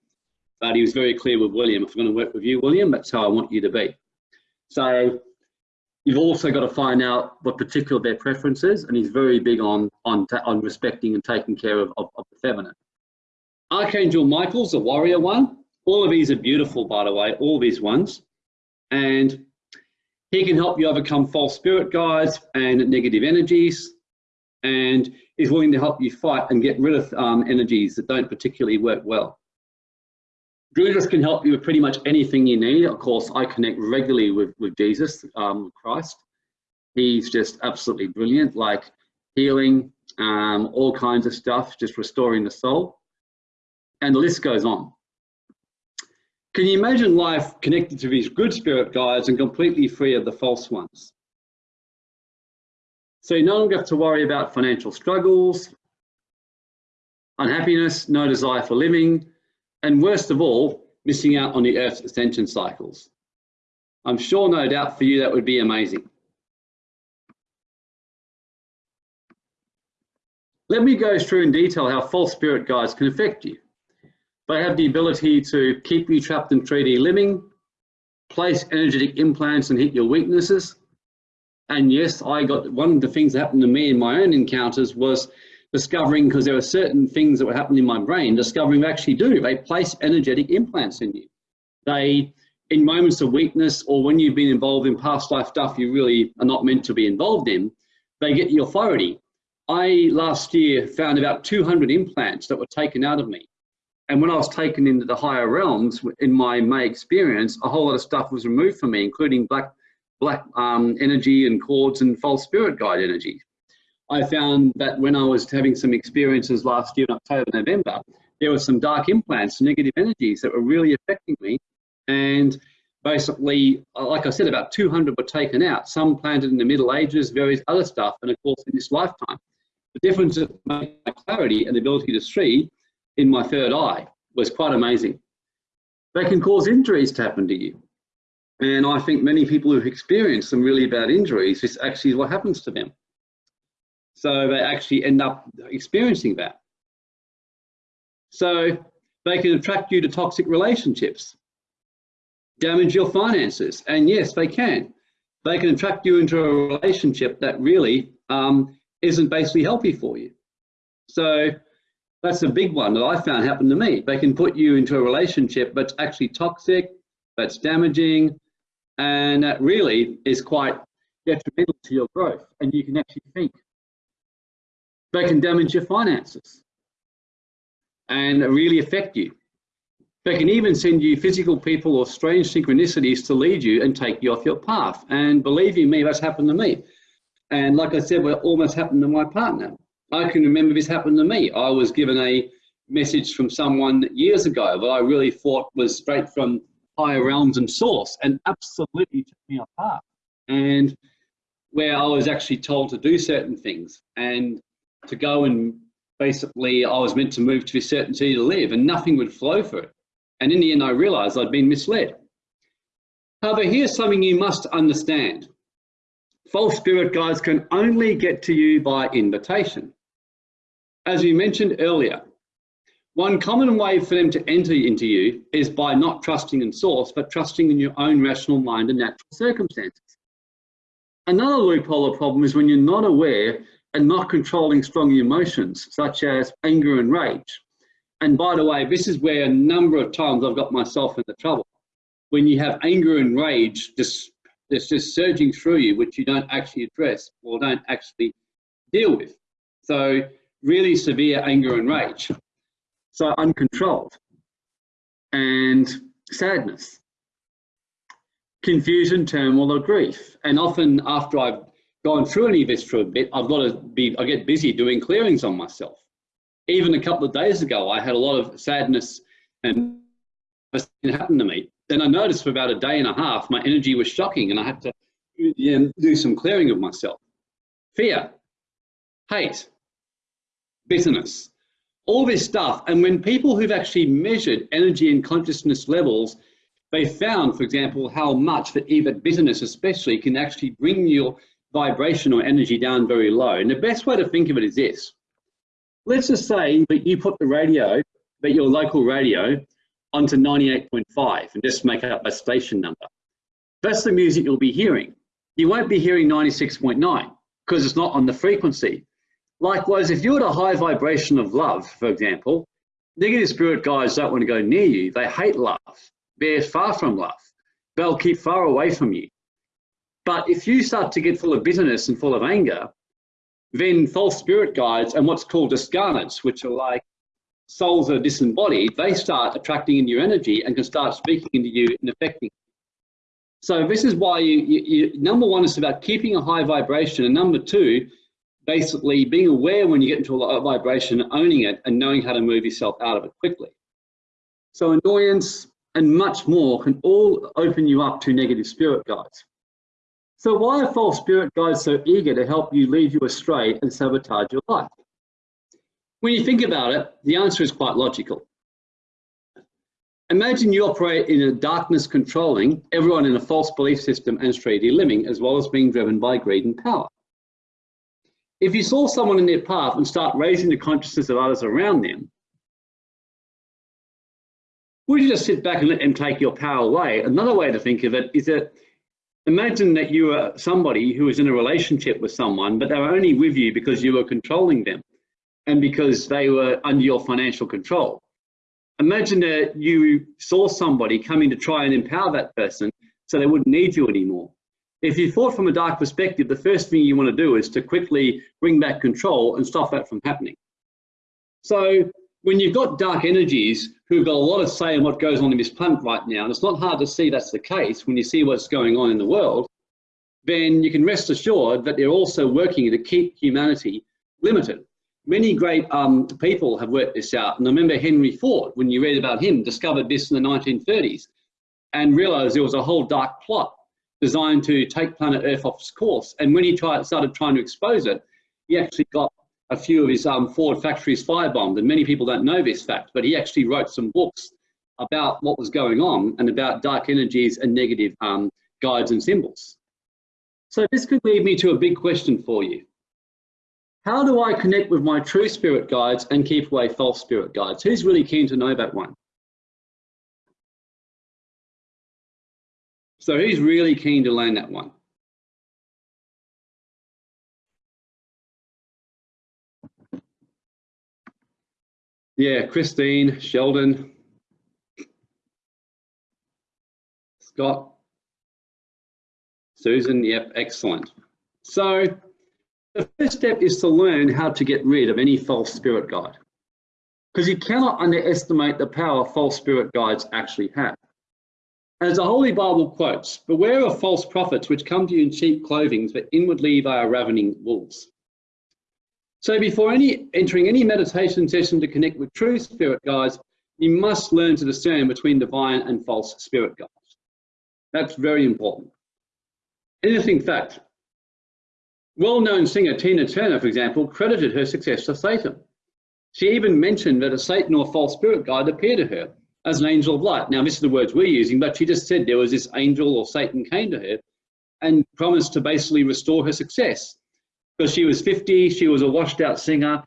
But he was very clear with William, if I'm going to work with you, William, that's how I want you to be. So You've also got to find out what particular their preference is, and he's very big on on on respecting and taking care of, of, of the feminine. Archangel Michael's a warrior one. All of these are beautiful, by the way, all these ones. And he can help you overcome false spirit guides and negative energies. And he's willing to help you fight and get rid of um, energies that don't particularly work well. Jesus can help you with pretty much anything you need. Of course, I connect regularly with, with Jesus, um, Christ. He's just absolutely brilliant, like healing, um, all kinds of stuff, just restoring the soul. And the list goes on. Can you imagine life connected to these good spirit guides and completely free of the false ones? So you no longer have to worry about financial struggles, unhappiness, no desire for living, and worst of all, missing out on the Earth's ascension cycles. I'm sure no doubt for you that would be amazing. Let me go through in detail how false spirit guides can affect you. They have the ability to keep you trapped in 3D living, place energetic implants and hit your weaknesses. And yes, I got one of the things that happened to me in my own encounters was discovering because there were certain things that were happening in my brain, discovering actually do. They place energetic implants in you. They, in moments of weakness or when you've been involved in past life stuff you really are not meant to be involved in, they get the authority. I last year found about 200 implants that were taken out of me. And when I was taken into the higher realms, in my May experience, a whole lot of stuff was removed from me, including black, black um, energy and cords and false spirit guide energy. I found that when I was having some experiences last year in October, November, there were some dark implants, negative energies that were really affecting me. And basically, uh, like I said, about 200 were taken out, some planted in the Middle Ages, various other stuff, and of course in this lifetime. The difference of my clarity and the ability to see in my third eye was quite amazing. They can cause injuries to happen to you. And I think many people who've experienced some really bad injuries, this actually is what happens to them. So they actually end up experiencing that. So they can attract you to toxic relationships, damage your finances, and yes, they can. They can attract you into a relationship that really um, isn't basically healthy for you. So that's a big one that I found happened to me. They can put you into a relationship that's actually toxic, that's damaging, and that really is quite detrimental to your growth. And you can actually think. They can damage your finances and really affect you. They can even send you physical people or strange synchronicities to lead you and take you off your path. And believe you me, that's happened to me. And like I said, what almost happened to my partner. I can remember this happened to me. I was given a message from someone years ago that I really thought was straight from higher realms and source and absolutely took me apart. And where I was actually told to do certain things and to go and basically I was meant to move to a certain city to live and nothing would flow for it. And in the end, I realized I'd been misled. However, here's something you must understand. False spirit guides can only get to you by invitation. As we mentioned earlier, one common way for them to enter into you is by not trusting in source, but trusting in your own rational mind and natural circumstances. Another loophole or problem is when you're not aware and not controlling strong emotions, such as anger and rage. And by the way, this is where a number of times I've got myself into trouble. When you have anger and rage just, it's just surging through you, which you don't actually address or don't actually deal with. So really severe anger and rage. So uncontrolled and sadness, confusion, turmoil, or grief. And often after I've gone through any of this for a bit, I've got to be, I get busy doing clearings on myself. Even a couple of days ago, I had a lot of sadness and it happened to me. Then I noticed for about a day and a half, my energy was shocking and I had to do some clearing of myself. Fear, hate, bitterness, all this stuff. And when people who've actually measured energy and consciousness levels, they found, for example, how much that even bitterness especially can actually bring your vibration or energy down very low. And the best way to think of it is this. Let's just say that you put the radio, that your local radio, onto 98.5 and just make up a station number. That's the music you'll be hearing. You won't be hearing 96.9 because it's not on the frequency. Likewise, if you're at a high vibration of love, for example, negative spirit guides don't want to go near you. They hate love. They're far from love. They'll keep far away from you. But if you start to get full of bitterness and full of anger, then false spirit guides and what's called discarnates, which are like souls that are disembodied, they start attracting in your energy and can start speaking into you and affecting you. So this is why you, you, you, number one is about keeping a high vibration, and number two basically being aware when you get into a low vibration, owning it and knowing how to move yourself out of it quickly. So annoyance and much more can all open you up to negative spirit guides. So why are false spirit guides so eager to help you lead you astray and sabotage your life? When you think about it, the answer is quite logical. Imagine you operate in a darkness controlling everyone in a false belief system and 3D living, as well as being driven by greed and power. If you saw someone in their path and start raising the consciousness of others around them, would you just sit back and let them take your power away? Another way to think of it is that imagine that you were somebody who was in a relationship with someone, but they were only with you because you were controlling them and because they were under your financial control. Imagine that you saw somebody coming to try and empower that person so they wouldn't need you anymore. If you thought from a dark perspective, the first thing you want to do is to quickly bring back control and stop that from happening. So when you've got dark energies who've got a lot of say in what goes on in this planet right now, and it's not hard to see that's the case when you see what's going on in the world, then you can rest assured that they're also working to keep humanity limited. Many great um, people have worked this out. And I remember Henry Ford, when you read about him, discovered this in the 1930s and realized there was a whole dark plot designed to take planet Earth off its course. And when he tried, started trying to expose it, he actually got a few of his um, Ford factories firebombed. And many people don't know this fact, but he actually wrote some books about what was going on and about dark energies and negative um, guides and symbols. So this could lead me to a big question for you. How do I connect with my true spirit guides and keep away false spirit guides? Who's really keen to know that one? So who's really keen to learn that one? Yeah, Christine, Sheldon, Scott, Susan, yep, excellent. So the first step is to learn how to get rid of any false spirit guide. Because you cannot underestimate the power false spirit guides actually have. As the Holy Bible quotes, beware of false prophets which come to you in sheep clothing, but inwardly they are ravening wolves. So before any entering any meditation session to connect with true spirit guides, you must learn to discern between divine and false spirit guides. That's very important. Interesting fact. Well-known singer Tina Turner, for example, credited her success to Satan. She even mentioned that a Satan or false spirit guide appeared to her as an angel of light. Now, this is the words we're using, but she just said there was this angel or Satan came to her and promised to basically restore her success because she was 50, she was a washed out singer,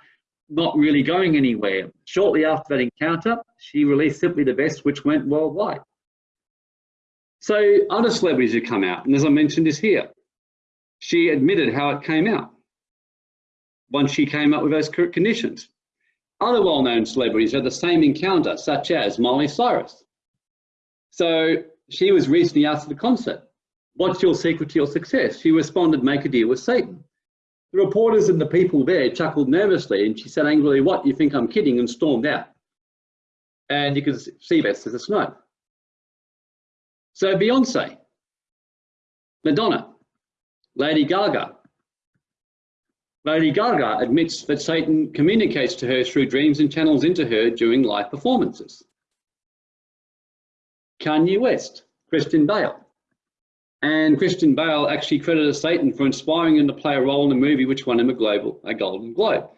not really going anywhere. Shortly after that encounter, she released Simply the Best, which went worldwide. So other celebrities have come out, and as I mentioned is here, she admitted how it came out once she came up with those conditions. Other well-known celebrities had the same encounter, such as Miley Cyrus. So she was recently asked at the concert, what's your secret to your success? She responded, make a deal with Satan. The reporters and the people there chuckled nervously and she said angrily, what, you think I'm kidding, and stormed out. And you can see this as a snow. So Beyonce, Madonna, Lady Gaga. Lady Gaga admits that Satan communicates to her through dreams and channels into her during live performances. Kanye West, Christian Bale, and Christian Bale actually credited Satan for inspiring him to play a role in the movie which won him a, global, a Golden Globe.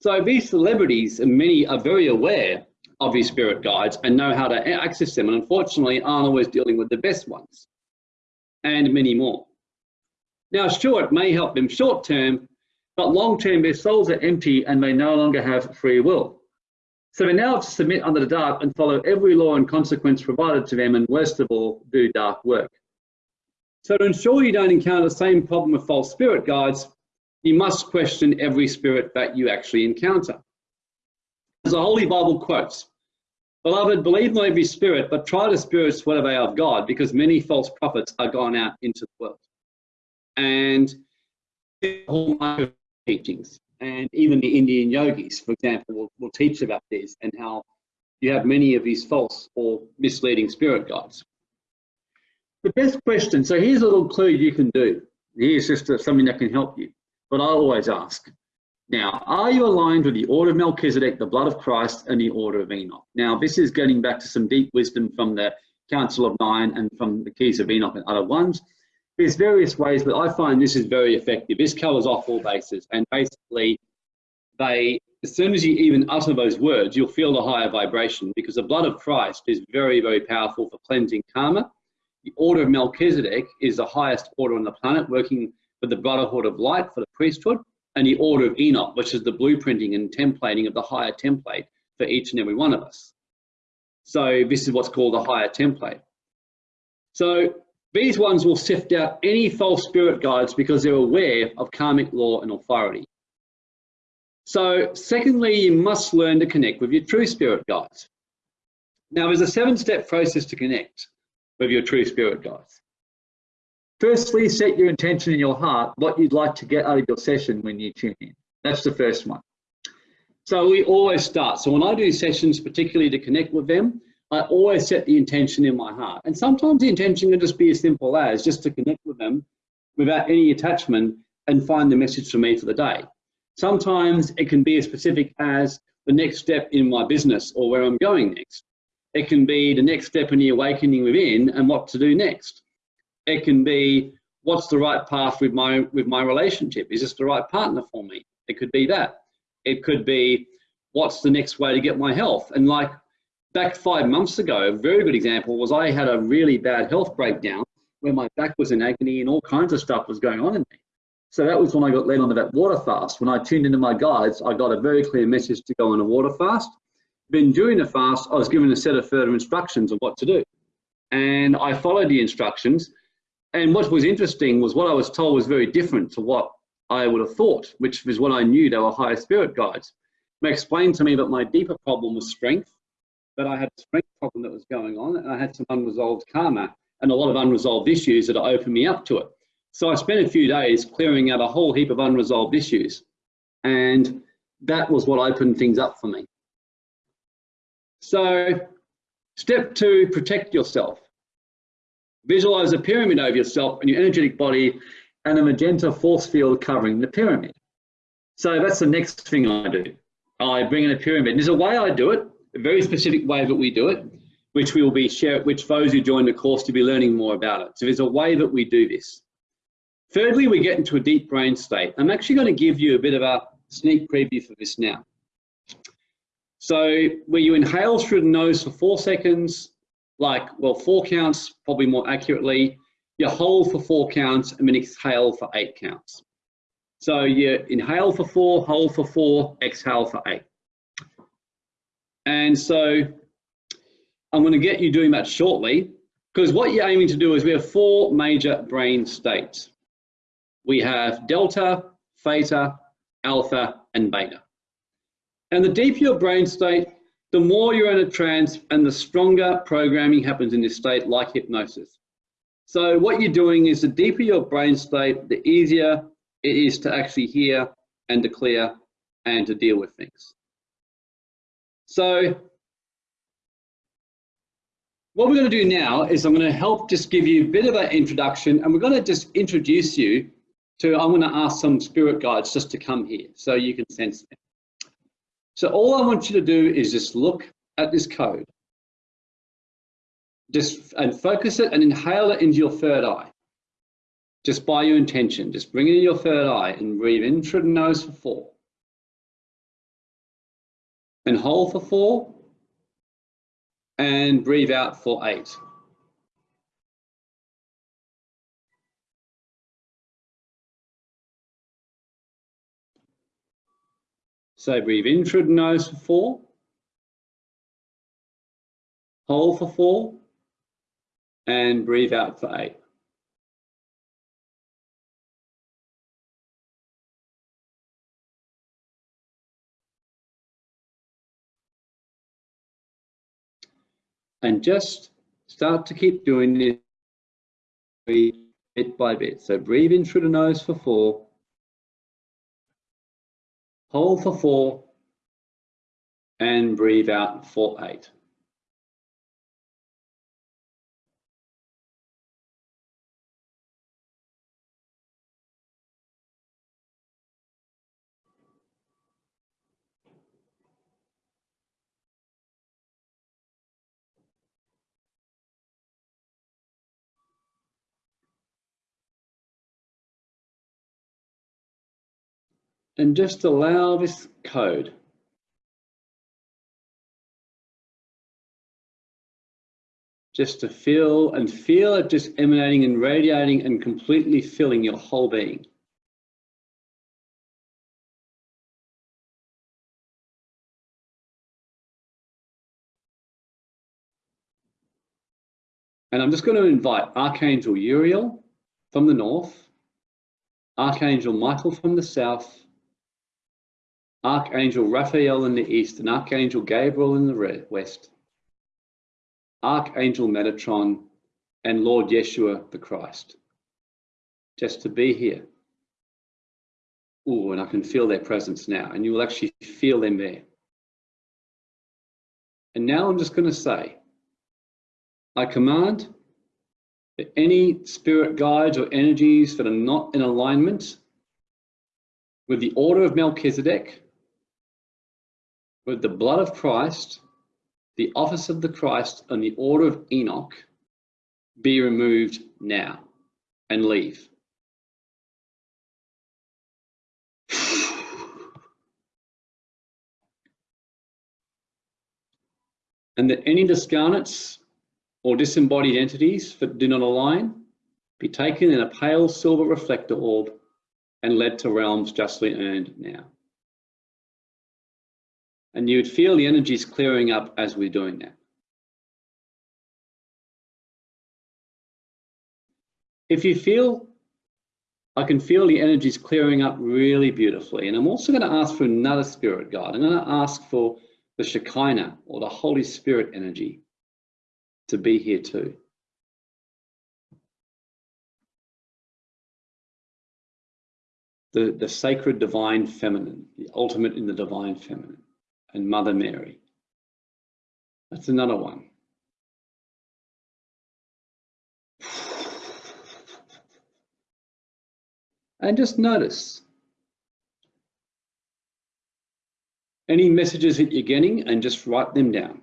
So these celebrities, and many are very aware of these spirit guides and know how to access them, and unfortunately aren't always dealing with the best ones, and many more. Now, sure, it may help them short term, but long term, their souls are empty and they no longer have free will. So they now have to submit under the dark and follow every law and consequence provided to them, and worst of all, do dark work. So to ensure you don't encounter the same problem with false spirit guides, you must question every spirit that you actually encounter. As the Holy Bible quotes, Beloved, believe not every spirit, but try the spirits whether they are of God, because many false prophets are gone out into the world. And whole teachings, and even the Indian yogis, for example, will, will teach about this and how you have many of these false or misleading spirit guides. The best question, so here's a little clue you can do. Here's just uh, something that can help you. But I always ask, now, are you aligned with the order of Melchizedek, the blood of Christ, and the order of Enoch? Now, this is getting back to some deep wisdom from the Council of Nine and from the Keys of Enoch and other ones. There's various ways, but I find this is very effective. This covers off all bases, and basically, they as soon as you even utter those words, you'll feel the higher vibration because the blood of Christ is very, very powerful for cleansing karma the order of Melchizedek is the highest order on the planet, working for the Brotherhood of Light for the priesthood, and the order of Enoch, which is the blueprinting and templating of the higher template for each and every one of us. So this is what's called a higher template. So these ones will sift out any false spirit guides because they're aware of karmic law and authority. So secondly, you must learn to connect with your true spirit guides. Now there's a seven step process to connect with your true spirit guides. Firstly, set your intention in your heart, what you'd like to get out of your session when you tune in. That's the first one. So we always start. So when I do sessions, particularly to connect with them, I always set the intention in my heart. And sometimes the intention can just be as simple as just to connect with them without any attachment and find the message for me for the day. Sometimes it can be as specific as the next step in my business or where I'm going next. It can be the next step in the awakening within and what to do next. It can be what's the right path with my with my relationship? Is this the right partner for me? It could be that. It could be what's the next way to get my health? And like back five months ago, a very good example was I had a really bad health breakdown where my back was in agony and all kinds of stuff was going on in me. So that was when I got led onto that water fast. When I tuned into my guides, I got a very clear message to go on a water fast. Then doing the fast, I was given a set of further instructions of what to do. And I followed the instructions and what was interesting was what I was told was very different to what I would have thought, which was what I knew they were higher spirit guides. They explained to me that my deeper problem was strength, that I had a strength problem that was going on, and I had some unresolved karma and a lot of unresolved issues that opened me up to it. So I spent a few days clearing out a whole heap of unresolved issues. And that was what opened things up for me. So step two, protect yourself. Visualize a pyramid over yourself and your energetic body and a magenta force field covering the pyramid. So that's the next thing I do. I bring in a pyramid. And There's a way I do it, a very specific way that we do it, which we will be share, which those who join the course to be learning more about it. So there's a way that we do this. Thirdly, we get into a deep brain state. I'm actually going to give you a bit of a sneak preview for this now. So where you inhale through the nose for four seconds, like, well, four counts, probably more accurately. You hold for four counts and then exhale for eight counts. So you inhale for four, hold for four, exhale for eight. And so I'm going to get you doing that shortly because what you're aiming to do is we have four major brain states. We have delta, theta, alpha, and beta. And the deeper your brain state, the more you're in a trance and the stronger programming happens in this state like hypnosis. So what you're doing is the deeper your brain state, the easier it is to actually hear and to clear and to deal with things. So what we're going to do now is I'm going to help just give you a bit of an introduction and we're going to just introduce you to, I'm going to ask some spirit guides just to come here so you can sense them. So all I want you to do is just look at this code. Just and focus it and inhale it into your third eye. Just by your intention, just bring it in your third eye and breathe in through the nose for four. And hold for four. And breathe out for eight. So breathe in through the nose for four. Hold for four. And breathe out for eight. And just start to keep doing this bit by bit. So breathe in through the nose for four. Hold for four and breathe out for eight. and just allow this code. Just to feel and feel it just emanating and radiating and completely filling your whole being. And I'm just going to invite Archangel Uriel from the north, Archangel Michael from the south, Archangel Raphael in the east, and Archangel Gabriel in the west, Archangel Metatron, and Lord Yeshua the Christ, just to be here. Oh, and I can feel their presence now, and you will actually feel them there. And now I'm just going to say, I command that any spirit guides or energies that are not in alignment with the order of Melchizedek, with the blood of Christ, the office of the Christ, and the order of Enoch be removed now and leave. (sighs) and that any discarnates or disembodied entities that do not align be taken in a pale silver reflector orb and led to realms justly earned now. And you would feel the energies clearing up as we're doing that. If you feel, I can feel the energies clearing up really beautifully. And I'm also going to ask for another spirit guide. I'm going to ask for the Shekinah or the Holy Spirit energy to be here too. The, the sacred divine feminine, the ultimate in the divine feminine, and Mother Mary. That's another one. And just notice any messages that you're getting and just write them down.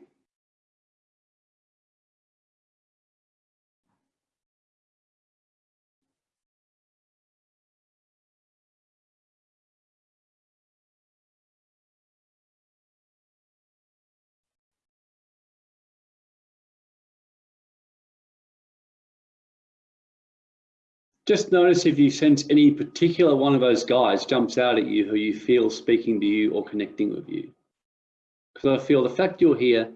Just notice if you sense any particular one of those guys jumps out at you who you feel speaking to you or connecting with you. Because I feel the fact you're here,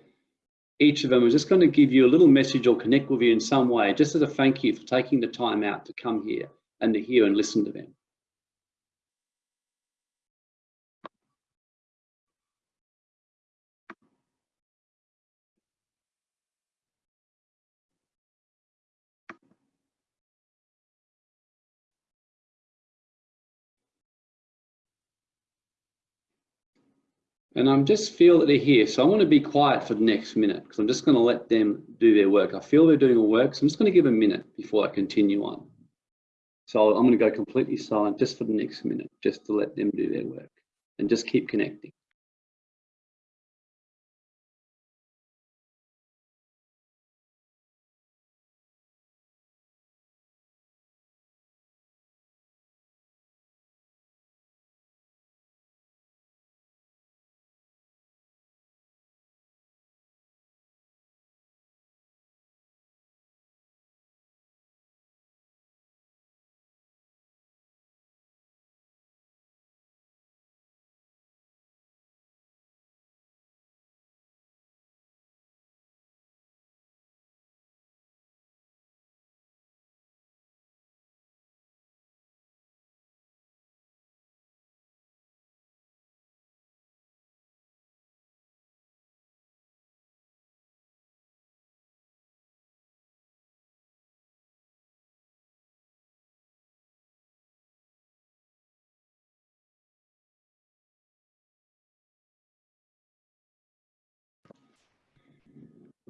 each of them is just going to give you a little message or connect with you in some way, just as a thank you for taking the time out to come here and to hear and listen to them. And I'm just feel that they're here. So I want to be quiet for the next minute because I'm just going to let them do their work. I feel they're doing a work, so I'm just going to give a minute before I continue on. So I'm going to go completely silent just for the next minute, just to let them do their work and just keep connecting.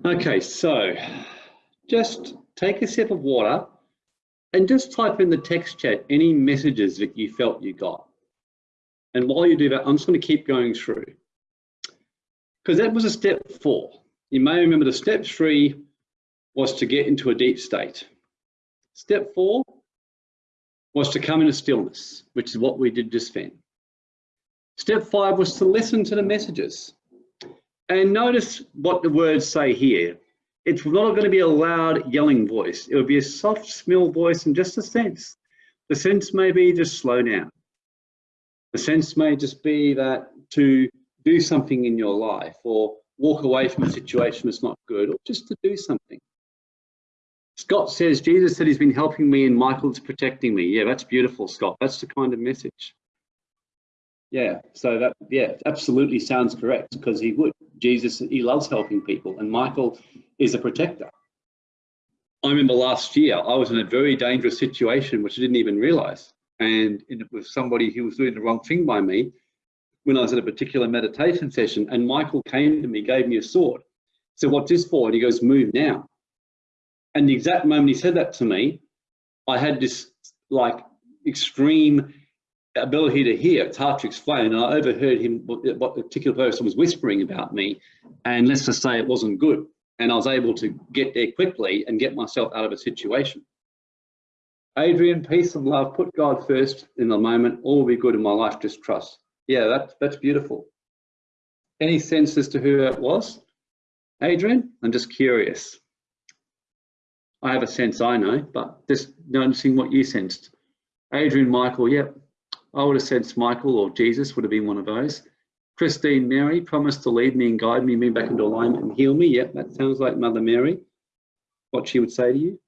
Okay, so just take a sip of water and just type in the text chat any messages that you felt you got. And while you do that, I'm just going to keep going through. Because that was a step four. You may remember the step three was to get into a deep state. Step four was to come into stillness, which is what we did just then. Step five was to listen to the messages. And notice what the words say here. It's not going to be a loud yelling voice. It would be a soft, small voice and just a sense. The sense may be just slow down. The sense may just be that to do something in your life or walk away from a situation that's not good or just to do something. Scott says, Jesus said he's been helping me and Michael's protecting me. Yeah, that's beautiful, Scott. That's the kind of message. Yeah, so that, yeah, absolutely sounds correct because he would. Jesus, he loves helping people and Michael is a protector. I remember last year, I was in a very dangerous situation, which I didn't even realize. And it was somebody who was doing the wrong thing by me when I was at a particular meditation session. And Michael came to me, gave me a sword. So what's this for? And he goes, move now. And the exact moment he said that to me, I had this like extreme ability to hear. It's hard to explain. And I overheard him, what the particular person was whispering about me. And let's just say it wasn't good. And I was able to get there quickly and get myself out of a situation. Adrian, peace and love. Put God first in the moment. All will be good in my life. Just trust. Yeah, that, that's beautiful. Any sense as to who that was? Adrian? I'm just curious. I have a sense I know, but just noticing what you sensed. Adrian, Michael, yep. I would have sensed Michael or Jesus would have been one of those. Christine Mary promised to lead me and guide me, me back into alignment and heal me. Yep, that sounds like Mother Mary, what she would say to you.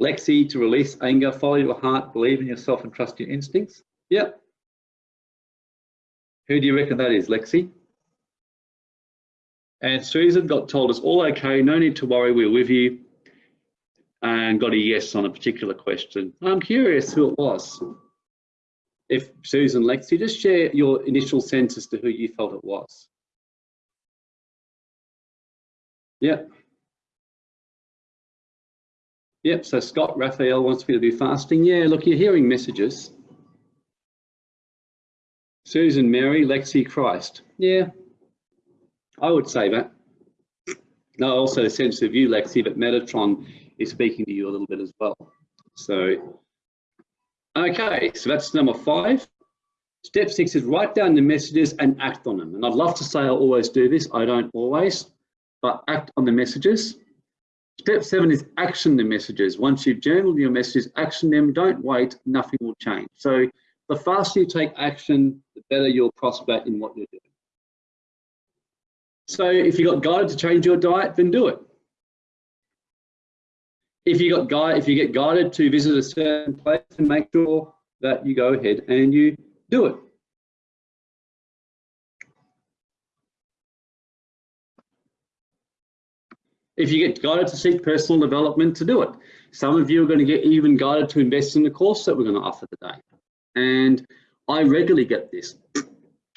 Lexi, to release anger, follow your heart, believe in yourself and trust your instincts. Yep. Who do you reckon that is, Lexi? And Susan got told us all okay, no need to worry, we're with you. And got a yes on a particular question. I'm curious who it was. If Susan, Lexi, just share your initial sense as to who you felt it was. Yep. Yep, so Scott Raphael wants me to be fasting. Yeah, look, you're hearing messages. Susan Mary, Lexi Christ. Yeah, I would say that. No, also a sense of you, Lexi, but Metatron is speaking to you a little bit as well. So, okay, so that's number five. Step six is write down the messages and act on them. And I'd love to say I always do this. I don't always, but act on the messages. Step seven is action the messages. Once you've journaled your messages, action them. Don't wait. Nothing will change. So the faster you take action, the better you'll prosper in what you're doing. So if you got guided to change your diet, then do it. If you got guide, if you get guided to visit a certain place, and make sure that you go ahead and you do it. If you get guided to seek personal development, to do it. Some of you are going to get even guided to invest in the course that we're going to offer today. And I regularly get this.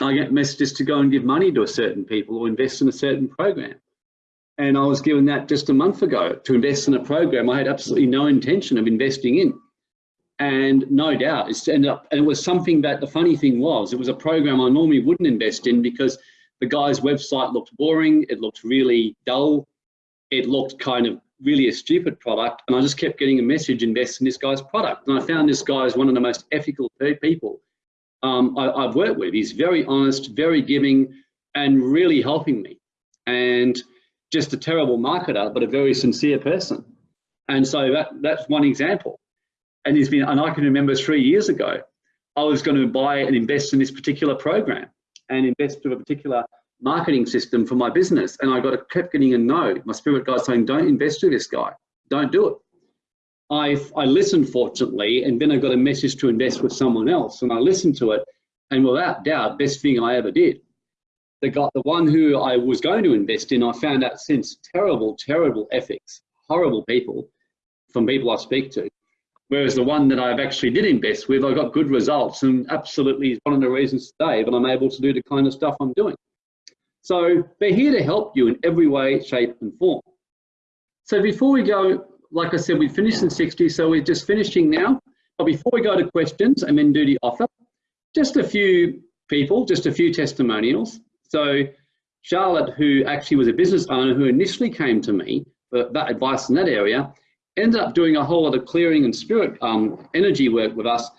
I get messages to go and give money to a certain people or invest in a certain program. And I was given that just a month ago to invest in a program I had absolutely no intention of investing in. And no doubt it's ended up, and it was something that the funny thing was, it was a program I normally wouldn't invest in because the guy's website looked boring, it looked really dull, it looked kind of really a stupid product. And I just kept getting a message, invest in this guy's product. And I found this guy is one of the most ethical people um, I, have worked with. He's very honest, very giving, and really helping me. And just a terrible marketer, but a very sincere person. And so that, that's one example. And he's been, and I can remember three years ago, I was going to buy and invest in this particular program and invest in a particular marketing system for my business. And I got a, kept getting a no. My spirit guide saying, don't invest with this guy. Don't do it. I, I listened fortunately, and then I got a message to invest with someone else, and I listened to it, and without doubt, best thing I ever did. The guy, the one who I was going to invest in, I found out since terrible, terrible ethics, horrible people from people I speak to. Whereas the one that I've actually did invest with, I got good results, and absolutely is one of the reasons today that I'm able to do the kind of stuff I'm doing. So they're here to help you in every way, shape, and form. So before we go like I said, we finished in 60, so we're just finishing now. But before we go to questions and then do the offer, just a few people, just a few testimonials. So Charlotte, who actually was a business owner who initially came to me for that advice in that area, ended up doing a whole lot of clearing and spirit um, energy work with us.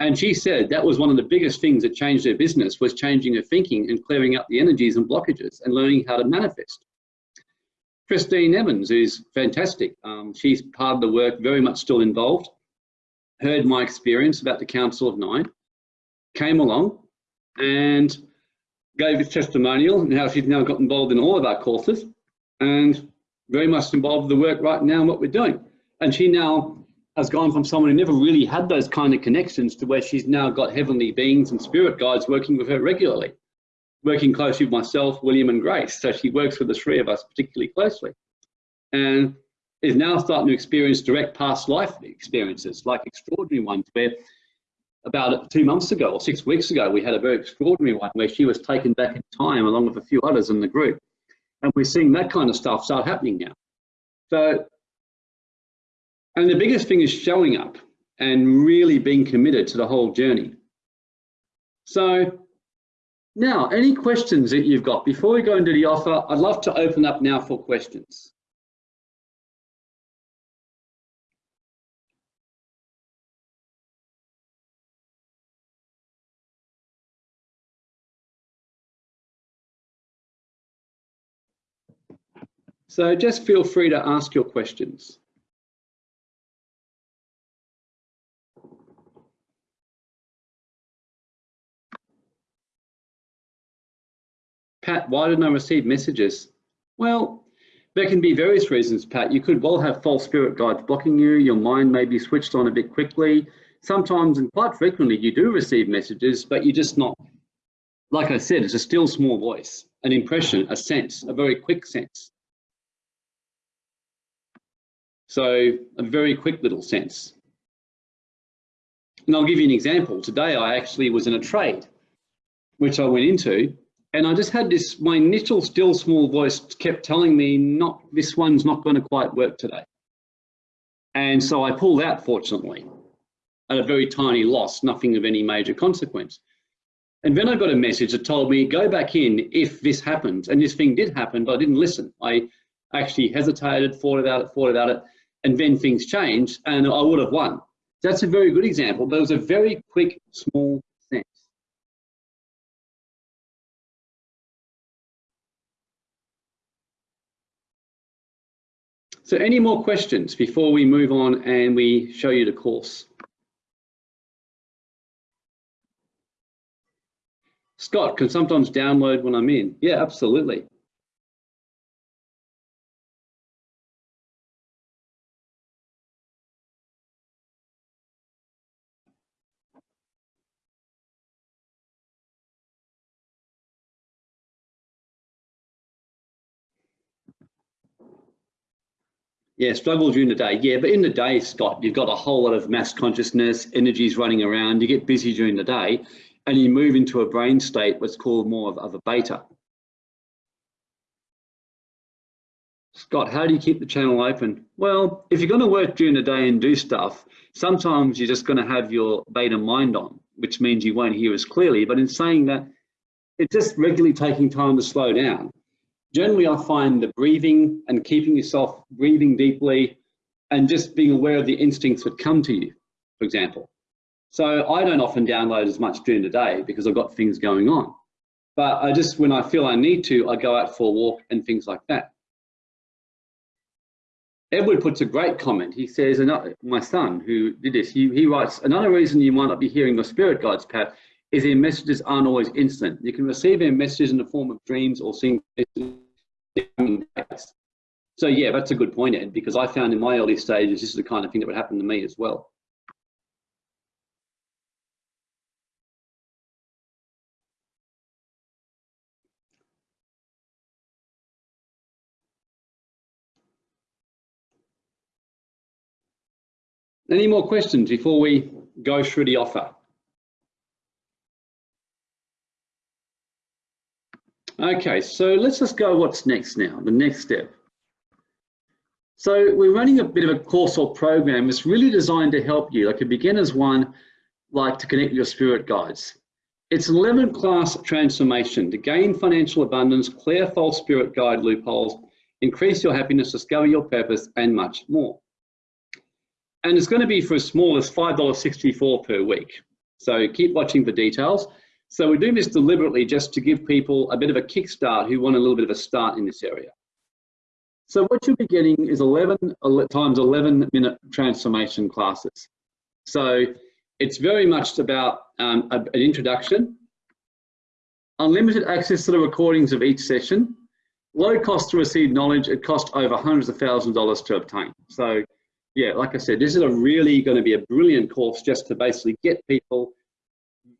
And she said that was one of the biggest things that changed her business was changing her thinking and clearing up the energies and blockages and learning how to manifest. Christine Evans, is fantastic. Um, she's part of the work, very much still involved. Heard my experience about the Council of Nine, came along and gave his testimonial and how she's now got involved in all of our courses and very much involved with the work right now and what we're doing. And she now has gone from someone who never really had those kind of connections to where she's now got heavenly beings and spirit guides working with her regularly, working closely with myself, William and Grace. So she works with the three of us particularly closely. And is now starting to experience direct past life experiences, like extraordinary ones where about two months ago or six weeks ago, we had a very extraordinary one where she was taken back in time along with a few others in the group. And we're seeing that kind of stuff start happening now. So, and the biggest thing is showing up and really being committed to the whole journey. So now, any questions that you've got? Before we go into the offer, I'd love to open up now for questions. So just feel free to ask your questions. Pat, why didn't I receive messages? Well, there can be various reasons, Pat. You could well have false spirit guides blocking you. Your mind may be switched on a bit quickly. Sometimes and quite frequently you do receive messages, but you're just not, like I said, it's a still small voice, an impression, a sense, a very quick sense. So a very quick little sense. And I'll give you an example. Today I actually was in a trade, which I went into, and I just had this, my initial still small voice kept telling me, not this one's not going to quite work today. And so I pulled out, fortunately, at a very tiny loss, nothing of any major consequence. And then I got a message that told me, go back in if this happens. And this thing did happen, but I didn't listen. I actually hesitated, thought about it, thought about it and then things changed and I would have won. That's a very good example, but it was a very quick, small sense. So any more questions before we move on and we show you the course? Scott can sometimes download when I'm in. Yeah, absolutely. Yeah, struggle during the day. Yeah, but in the day, Scott, you've got a whole lot of mass consciousness, energies running around. You get busy during the day and you move into a brain state what's called more of, of a beta. Scott, how do you keep the channel open? Well, if you're going to work during the day and do stuff, sometimes you're just going to have your beta mind on, which means you won't hear as clearly. But in saying that, it's just regularly taking time to slow down generally I find the breathing and keeping yourself breathing deeply and just being aware of the instincts that come to you, for example. So I don't often download as much during the day because I've got things going on. But I just, when I feel I need to, I go out for a walk and things like that. Edward puts a great comment. He says, another, my son who did this, he, he writes, another reason you might not be hearing your spirit guides, Pat, is their messages aren't always instant. You can receive their messages in the form of dreams or seeing so yeah, that's a good point, Ed, because I found in my early stages, this is the kind of thing that would happen to me as well. Any more questions before we go through the offer? Okay, so let's just go what's next now, the next step. So we're running a bit of a course or program. It's really designed to help you, like a beginner's one, like to connect your spirit guides. It's an 11 class transformation to gain financial abundance, clear false spirit guide loopholes, increase your happiness, discover your purpose, and much more. And it's going to be for as small as $5.64 per week. So keep watching for details. So we're doing this deliberately just to give people a bit of a kickstart who want a little bit of a start in this area. So what you'll be getting is 11 times 11 minute transformation classes. So it's very much about um, an introduction, unlimited access to the recordings of each session, low cost to receive knowledge. It costs over hundreds of thousands of dollars to obtain. So yeah, like I said, this is a really going to be a brilliant course just to basically get people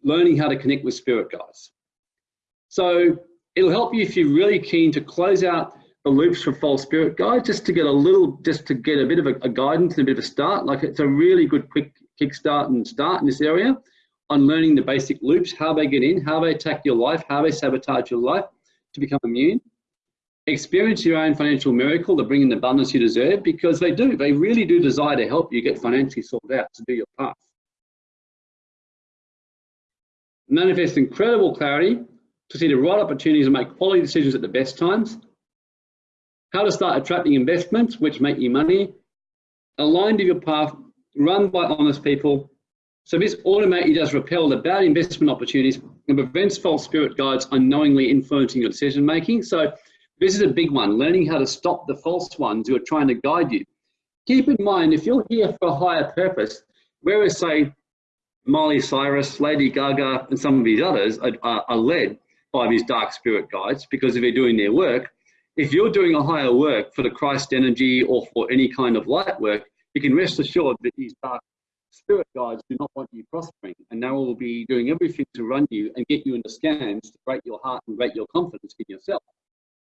learning how to connect with spirit guides. So it'll help you if you're really keen to close out the loops for false spirit guide, just to get a little, just to get a bit of a, a guidance and a bit of a start. Like it's a really good quick kickstart and start in this area on learning the basic loops, how they get in, how they attack your life, how they sabotage your life to become immune. Experience your own financial miracle to bring in the abundance you deserve because they do, they really do desire to help you get financially sorted out to do your path. Manifest incredible clarity to see the right opportunities and make quality decisions at the best times. How to start attracting investments which make you money. Aligned to your path, run by honest people. So this automatically does repel the bad investment opportunities and prevents false spirit guides unknowingly influencing your decision making. So this is a big one, learning how to stop the false ones who are trying to guide you. Keep in mind, if you're here for a higher purpose, whereas say Miley Cyrus, Lady Gaga, and some of these others are, are, are led by these dark spirit guides because if they're doing their work, if you're doing a higher work for the Christ energy or for any kind of light work, you can rest assured that these dark spirit guides do not want you prospering and they will be doing everything to run you and get you into scams to break your heart and break your confidence in yourself.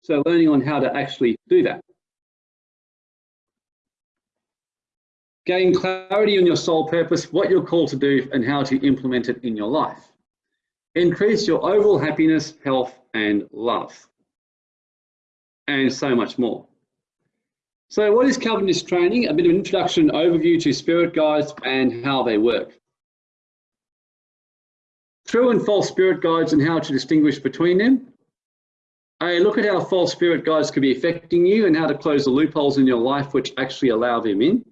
So learning on how to actually do that. Gain clarity on your soul purpose, what you're called to do and how to implement it in your life. Increase your overall happiness, health and love. And so much more. So what is this training? A bit of an introduction overview to spirit guides and how they work. True and false spirit guides and how to distinguish between them. A look at how false spirit guides could be affecting you and how to close the loopholes in your life which actually allow them in.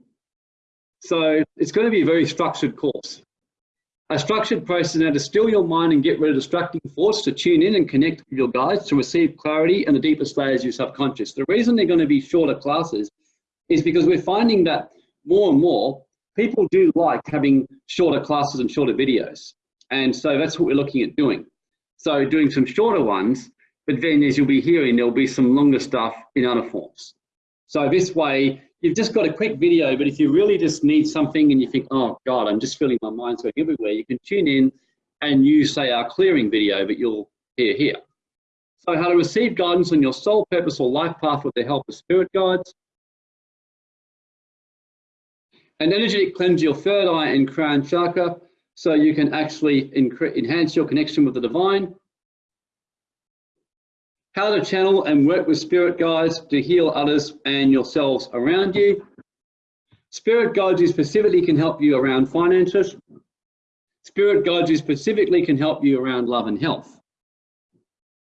So it's going to be a very structured course. A structured process now to still your mind and get rid of distracting thoughts, to tune in and connect with your guides, to receive clarity and the deepest layers of your subconscious. The reason they're going to be shorter classes is because we're finding that more and more people do like having shorter classes and shorter videos. And so that's what we're looking at doing. So doing some shorter ones but then as you'll be hearing, there'll be some longer stuff in other forms. So this way, you've just got a quick video, but if you really just need something and you think, oh God, I'm just feeling my mind's going everywhere, you can tune in and use, say, our clearing video, but you'll hear here. So how to receive guidance on your soul purpose or life path with the help of spirit guides. An energetic cleanse your third eye and crown chakra so you can actually enhance your connection with the divine how to channel and work with spirit guides to heal others and yourselves around you. Spirit guides you specifically can help you around finances. Spirit guides you specifically can help you around love and health.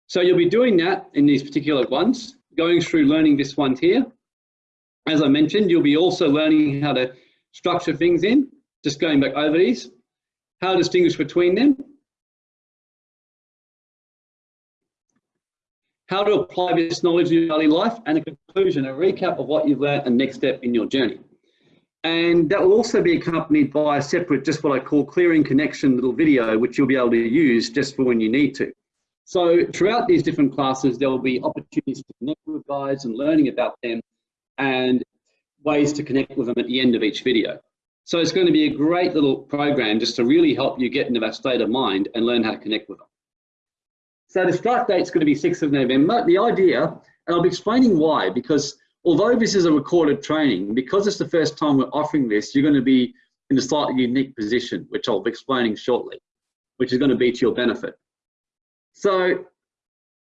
So you'll be doing that in these particular ones, going through learning this one here. As I mentioned, you'll be also learning how to structure things in, just going back over these, how to distinguish between them, how to apply this knowledge in your daily life, and a conclusion, a recap of what you've learned and next step in your journey. And that will also be accompanied by a separate, just what I call clearing connection little video, which you'll be able to use just for when you need to. So throughout these different classes, there will be opportunities to connect with guides and learning about them and ways to connect with them at the end of each video. So it's going to be a great little program just to really help you get into that state of mind and learn how to connect with them. So the start date is going to be 6th of November. The idea, and I'll be explaining why, because although this is a recorded training, because it's the first time we're offering this, you're going to be in a slightly unique position, which I'll be explaining shortly, which is going to be to your benefit. So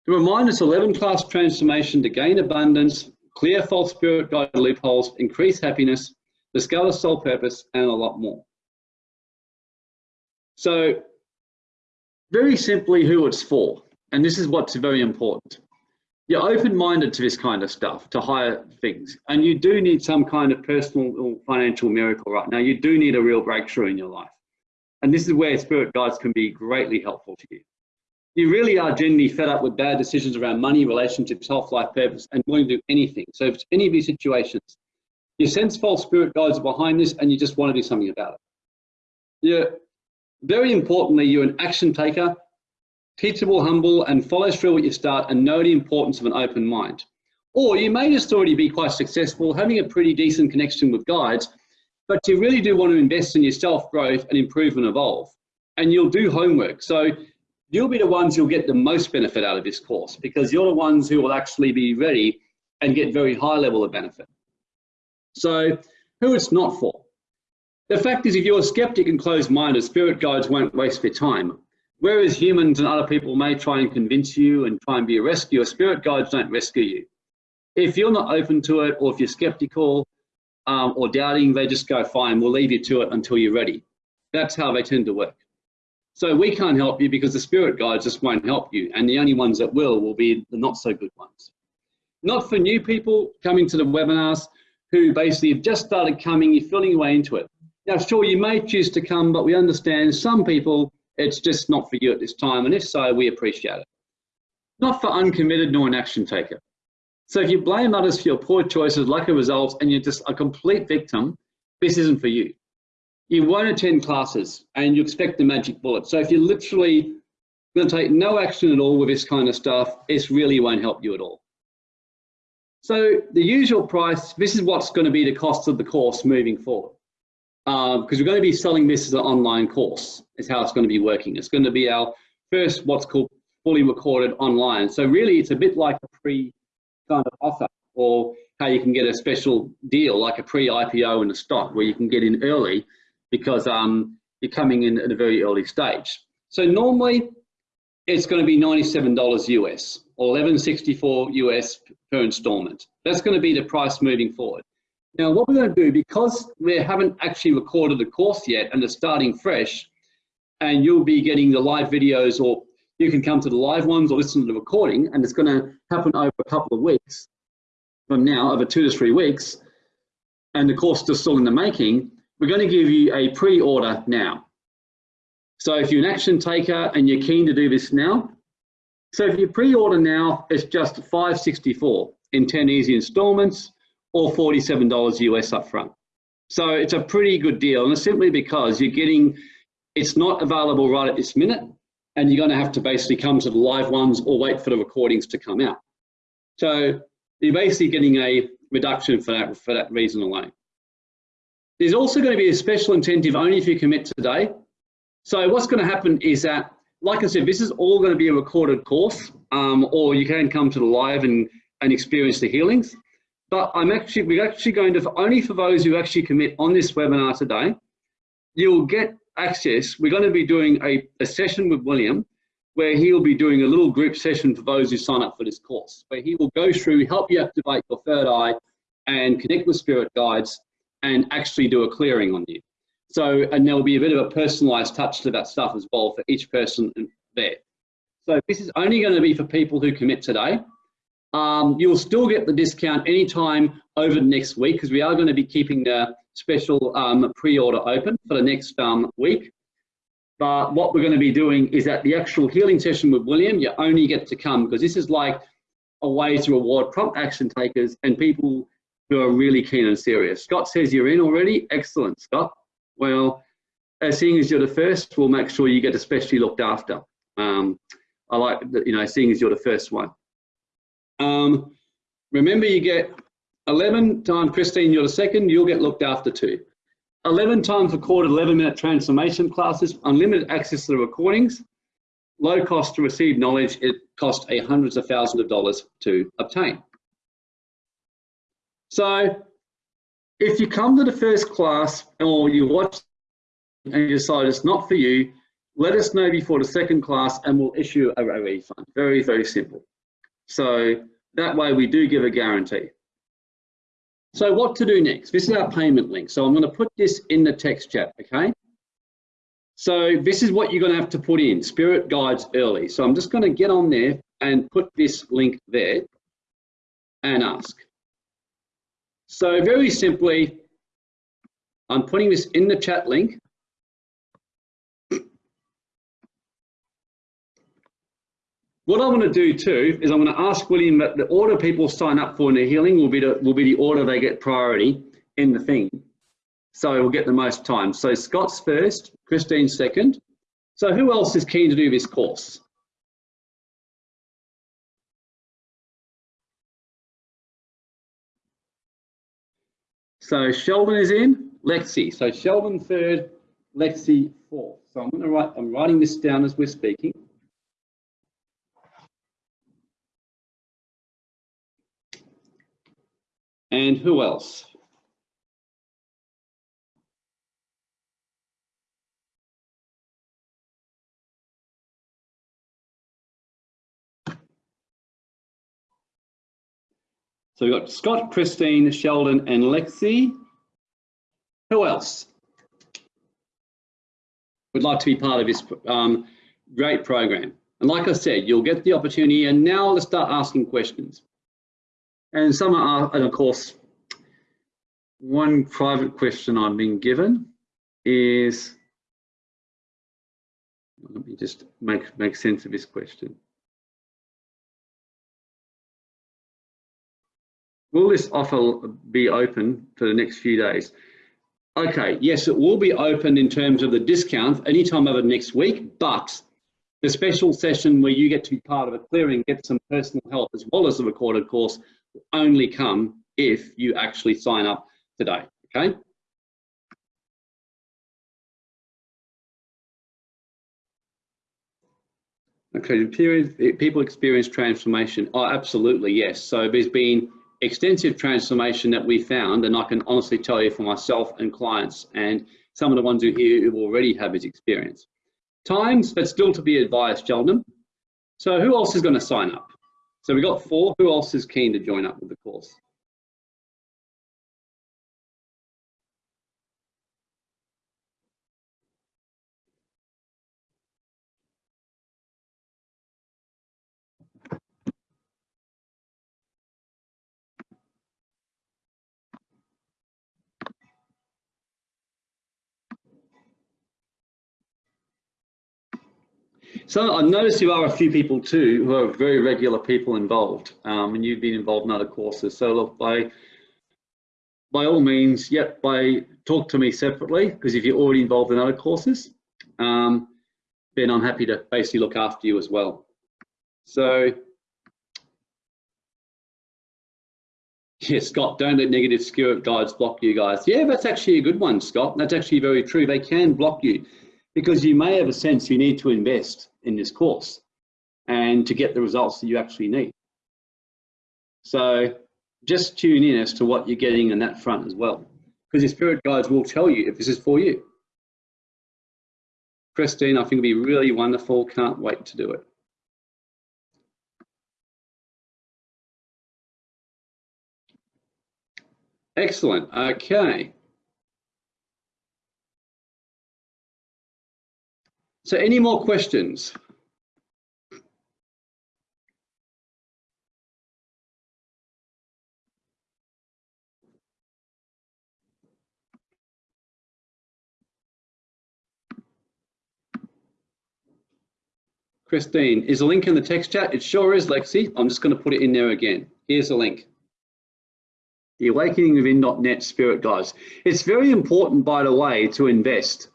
the reminder is 11 class transformation to gain abundance, clear false spirit guide loopholes, increase happiness, discover soul purpose, and a lot more. So very simply who it's for and this is what's very important. You're open-minded to this kind of stuff, to higher things, and you do need some kind of personal or financial miracle right now. You do need a real breakthrough in your life. And this is where spirit guides can be greatly helpful to you. You really are genuinely fed up with bad decisions around money, relationships, health, life, purpose, and willing to do anything. So if it's any of these situations, you sense false spirit guides are behind this and you just want to do something about it. Yeah, very importantly, you're an action taker teachable, humble, and follows through what you start and know the importance of an open mind. Or you may just already be quite successful, having a pretty decent connection with guides, but you really do want to invest in your self-growth and improve and evolve. And you'll do homework. So you'll be the ones who'll get the most benefit out of this course because you're the ones who will actually be ready and get very high level of benefit. So who it's not for. The fact is if you're a skeptic and closed-minded, spirit guides won't waste their time. Whereas humans and other people may try and convince you and try and be a rescuer, spirit guides don't rescue you. If you're not open to it or if you're skeptical um, or doubting, they just go, fine, we'll leave you to it until you're ready. That's how they tend to work. So we can't help you because the spirit guides just won't help you. And the only ones that will will be the not so good ones. Not for new people coming to the webinars who basically have just started coming, you're feeling your way into it. Now, sure, you may choose to come, but we understand some people, it's just not for you at this time. And if so, we appreciate it. Not for uncommitted nor an action taker. So if you blame others for your poor choices, lack of results, and you're just a complete victim, this isn't for you. You won't attend classes and you expect the magic bullet. So if you're literally going to take no action at all with this kind of stuff, this really won't help you at all. So the usual price, this is what's going to be the cost of the course moving forward. Because uh, we're going to be selling this as an online course, is how it's going to be working. It's going to be our first what's called fully recorded online. So really it's a bit like a pre kind of offer or how you can get a special deal like a pre-IPO in a stock where you can get in early because um, you're coming in at a very early stage. So normally it's going to be $97 US or 1164 US per installment. That's going to be the price moving forward. Now, what we're going to do, because we haven't actually recorded the course yet and it's starting fresh, and you'll be getting the live videos or you can come to the live ones or listen to the recording and it's going to happen over a couple of weeks from now, over two to three weeks, and the course is still in the making, we're going to give you a pre-order now. So if you're an action taker and you're keen to do this now, so if you pre-order now, it's just 564 in 10 easy installments or $47 US upfront. So it's a pretty good deal and it's simply because you're getting, it's not available right at this minute and you're gonna have to basically come to the live ones or wait for the recordings to come out. So you're basically getting a reduction for that, for that reason alone. There's also going to be a special incentive only if you commit today. So what's going to happen is that, like I said, this is all going to be a recorded course, um, or you can come to the live and, and experience the healings. But I'm actually, we're actually going to, only for those who actually commit on this webinar today, you'll get access. We're going to be doing a, a session with William where he'll be doing a little group session for those who sign up for this course, where he will go through, help you activate your third eye and connect with spirit guides and actually do a clearing on you. So, and there'll be a bit of a personalized touch to that stuff as well for each person there. So this is only going to be for people who commit today. Um, you'll still get the discount anytime over the next week because we are going to be keeping the special um, pre-order open for the next um, week. But what we're going to be doing is at the actual healing session with William, you only get to come because this is like a way to reward prompt action takers and people who are really keen and serious. Scott says you're in already. Excellent, Scott. Well, as seeing as you're the first, we'll make sure you get especially looked after. Um, I like that, you know, seeing as you're the first one. Um, remember, you get 11 times Christine, you're the second, you'll get looked after too. 11 times recorded 11 minute transformation classes, unlimited access to the recordings, low cost to receive knowledge, it costs a hundreds of thousands of dollars to obtain. So if you come to the first class or you watch and you decide it's not for you, let us know before the second class and we'll issue a, refund. Very, very simple. So that way we do give a guarantee. So what to do next? This is our payment link. So I'm going to put this in the text chat, okay? So this is what you're going to have to put in, Spirit Guides early. So I'm just going to get on there and put this link there and ask. So very simply, I'm putting this in the chat link. What I want to do too is I'm going to ask William that the order people sign up for in the healing will be the, will be the order they get priority in the thing. So we'll get the most time. So Scott's first, Christine second. So who else is keen to do this course? So Sheldon is in, Lexi. So Sheldon third, Lexi fourth. So I'm going to write, I'm writing this down as we're speaking. And who else? So we've got Scott, Christine, Sheldon, and Lexi. Who else would like to be part of this um, great program? And like I said, you'll get the opportunity and now let's start asking questions. And some are, and of course, one private question I've been given is, let me just make, make sense of this question. Will this offer be open for the next few days? Okay, yes, it will be open in terms of the discount anytime over next week, but the special session where you get to be part of a clearing, get some personal help as well as the recorded course only come if you actually sign up today, okay? Okay, period, people experience transformation. Oh, absolutely, yes. So there's been extensive transformation that we found, and I can honestly tell you for myself and clients and some of the ones who here who already have this experience. Times, but still to be advised, gentlemen. So who else is going to sign up? So we got four. Who else is keen to join up with the course? So I noticed you are a few people too who are very regular people involved, um, and you've been involved in other courses. So look, by by all means, yep, by talk to me separately because if you're already involved in other courses, um, then I'm happy to basically look after you as well. So. Yeah, Scott, don't let negative spirit guides block you guys. Yeah, that's actually a good one, Scott. That's actually very true. They can block you because you may have a sense you need to invest in this course and to get the results that you actually need. So just tune in as to what you're getting on that front as well, because your spirit guides will tell you if this is for you. Christine, I think it'll be really wonderful. Can't wait to do it. Excellent. Okay. So any more questions? Christine, is a link in the text chat? It sure is, Lexi. I'm just going to put it in there again. Here's a link. The Awakening Within.net Spirit Guys. It's very important, by the way, to invest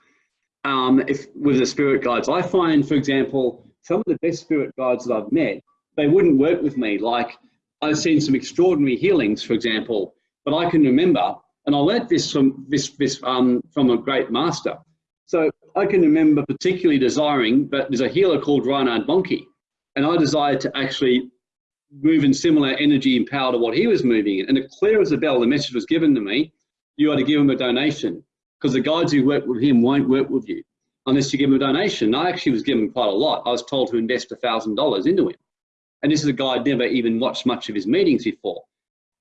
um, if with the spirit guides. I find, for example, some of the best spirit guides that I've met, they wouldn't work with me. Like I've seen some extraordinary healings, for example, but I can remember, and I learnt this from this, this um, from a great master. So I can remember particularly desiring, but there's a healer called Reinhard Bonnke, and I desired to actually move in similar energy and power to what he was moving in. And clear as a bell, the message was given to me, you ought to give him a donation because the guides who work with him won't work with you unless you give him a donation. I actually was given quite a lot. I was told to invest $1,000 into him. And this is a guy I'd never even watched much of his meetings before,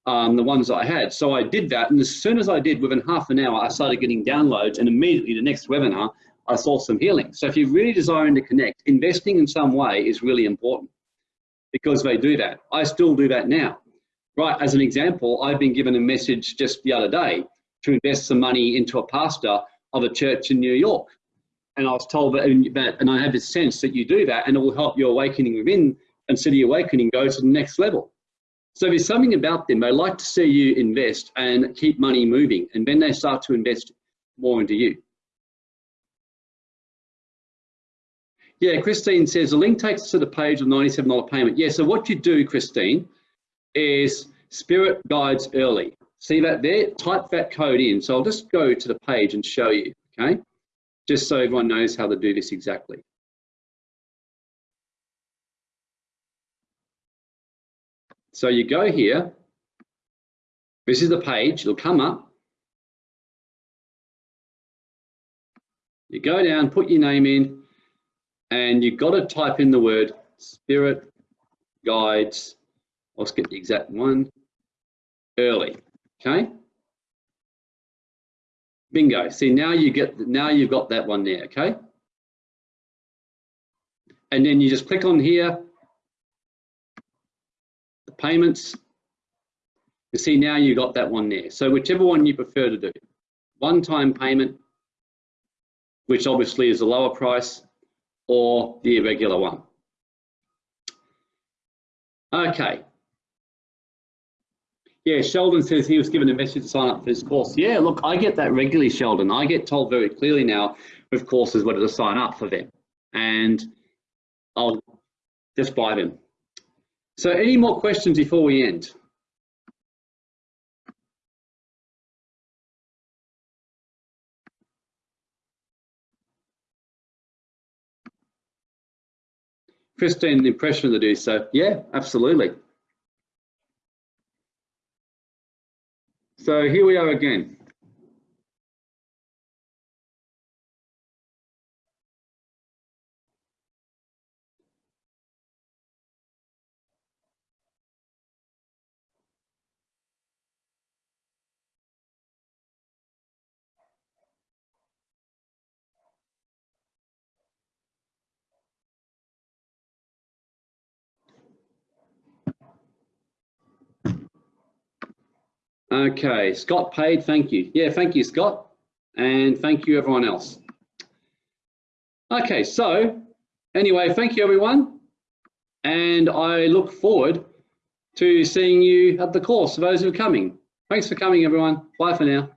um, the ones I had. So I did that. And as soon as I did, within half an hour, I started getting downloads. And immediately the next webinar, I saw some healing. So if you're really desiring to connect, investing in some way is really important because they do that. I still do that now. Right, as an example, I've been given a message just the other day to invest some money into a pastor of a church in New York. And I was told that, and I have this sense that you do that and it will help your awakening within and city awakening go to the next level. So there's something about them. They like to see you invest and keep money moving. And then they start to invest more into you. Yeah, Christine says the link takes us to the page of $97 payment. Yeah, so what you do, Christine, is spirit guides early. See that there? Type that code in. So I'll just go to the page and show you, okay? Just so everyone knows how to do this exactly. So you go here, this is the page, it'll come up. You go down, put your name in, and you've got to type in the word spirit guides. Let's get the exact one. Early. Okay. Bingo. See now you get now you've got that one there. Okay. And then you just click on here. The payments. You see now you got that one there. So whichever one you prefer to do. One-time payment, which obviously is a lower price, or the irregular one. Okay. Yeah, Sheldon says he was given a message to sign up for this course. Yeah, look, I get that regularly, Sheldon. I get told very clearly now with courses whether to sign up for them. And I'll just buy them. So any more questions before we end? Christine, impression to do so. Yeah, absolutely. So here we are again. Okay, Scott paid, thank you. Yeah, thank you, Scott. And thank you, everyone else. Okay, so anyway, thank you, everyone. And I look forward to seeing you at the course, those who are coming. Thanks for coming, everyone. Bye for now.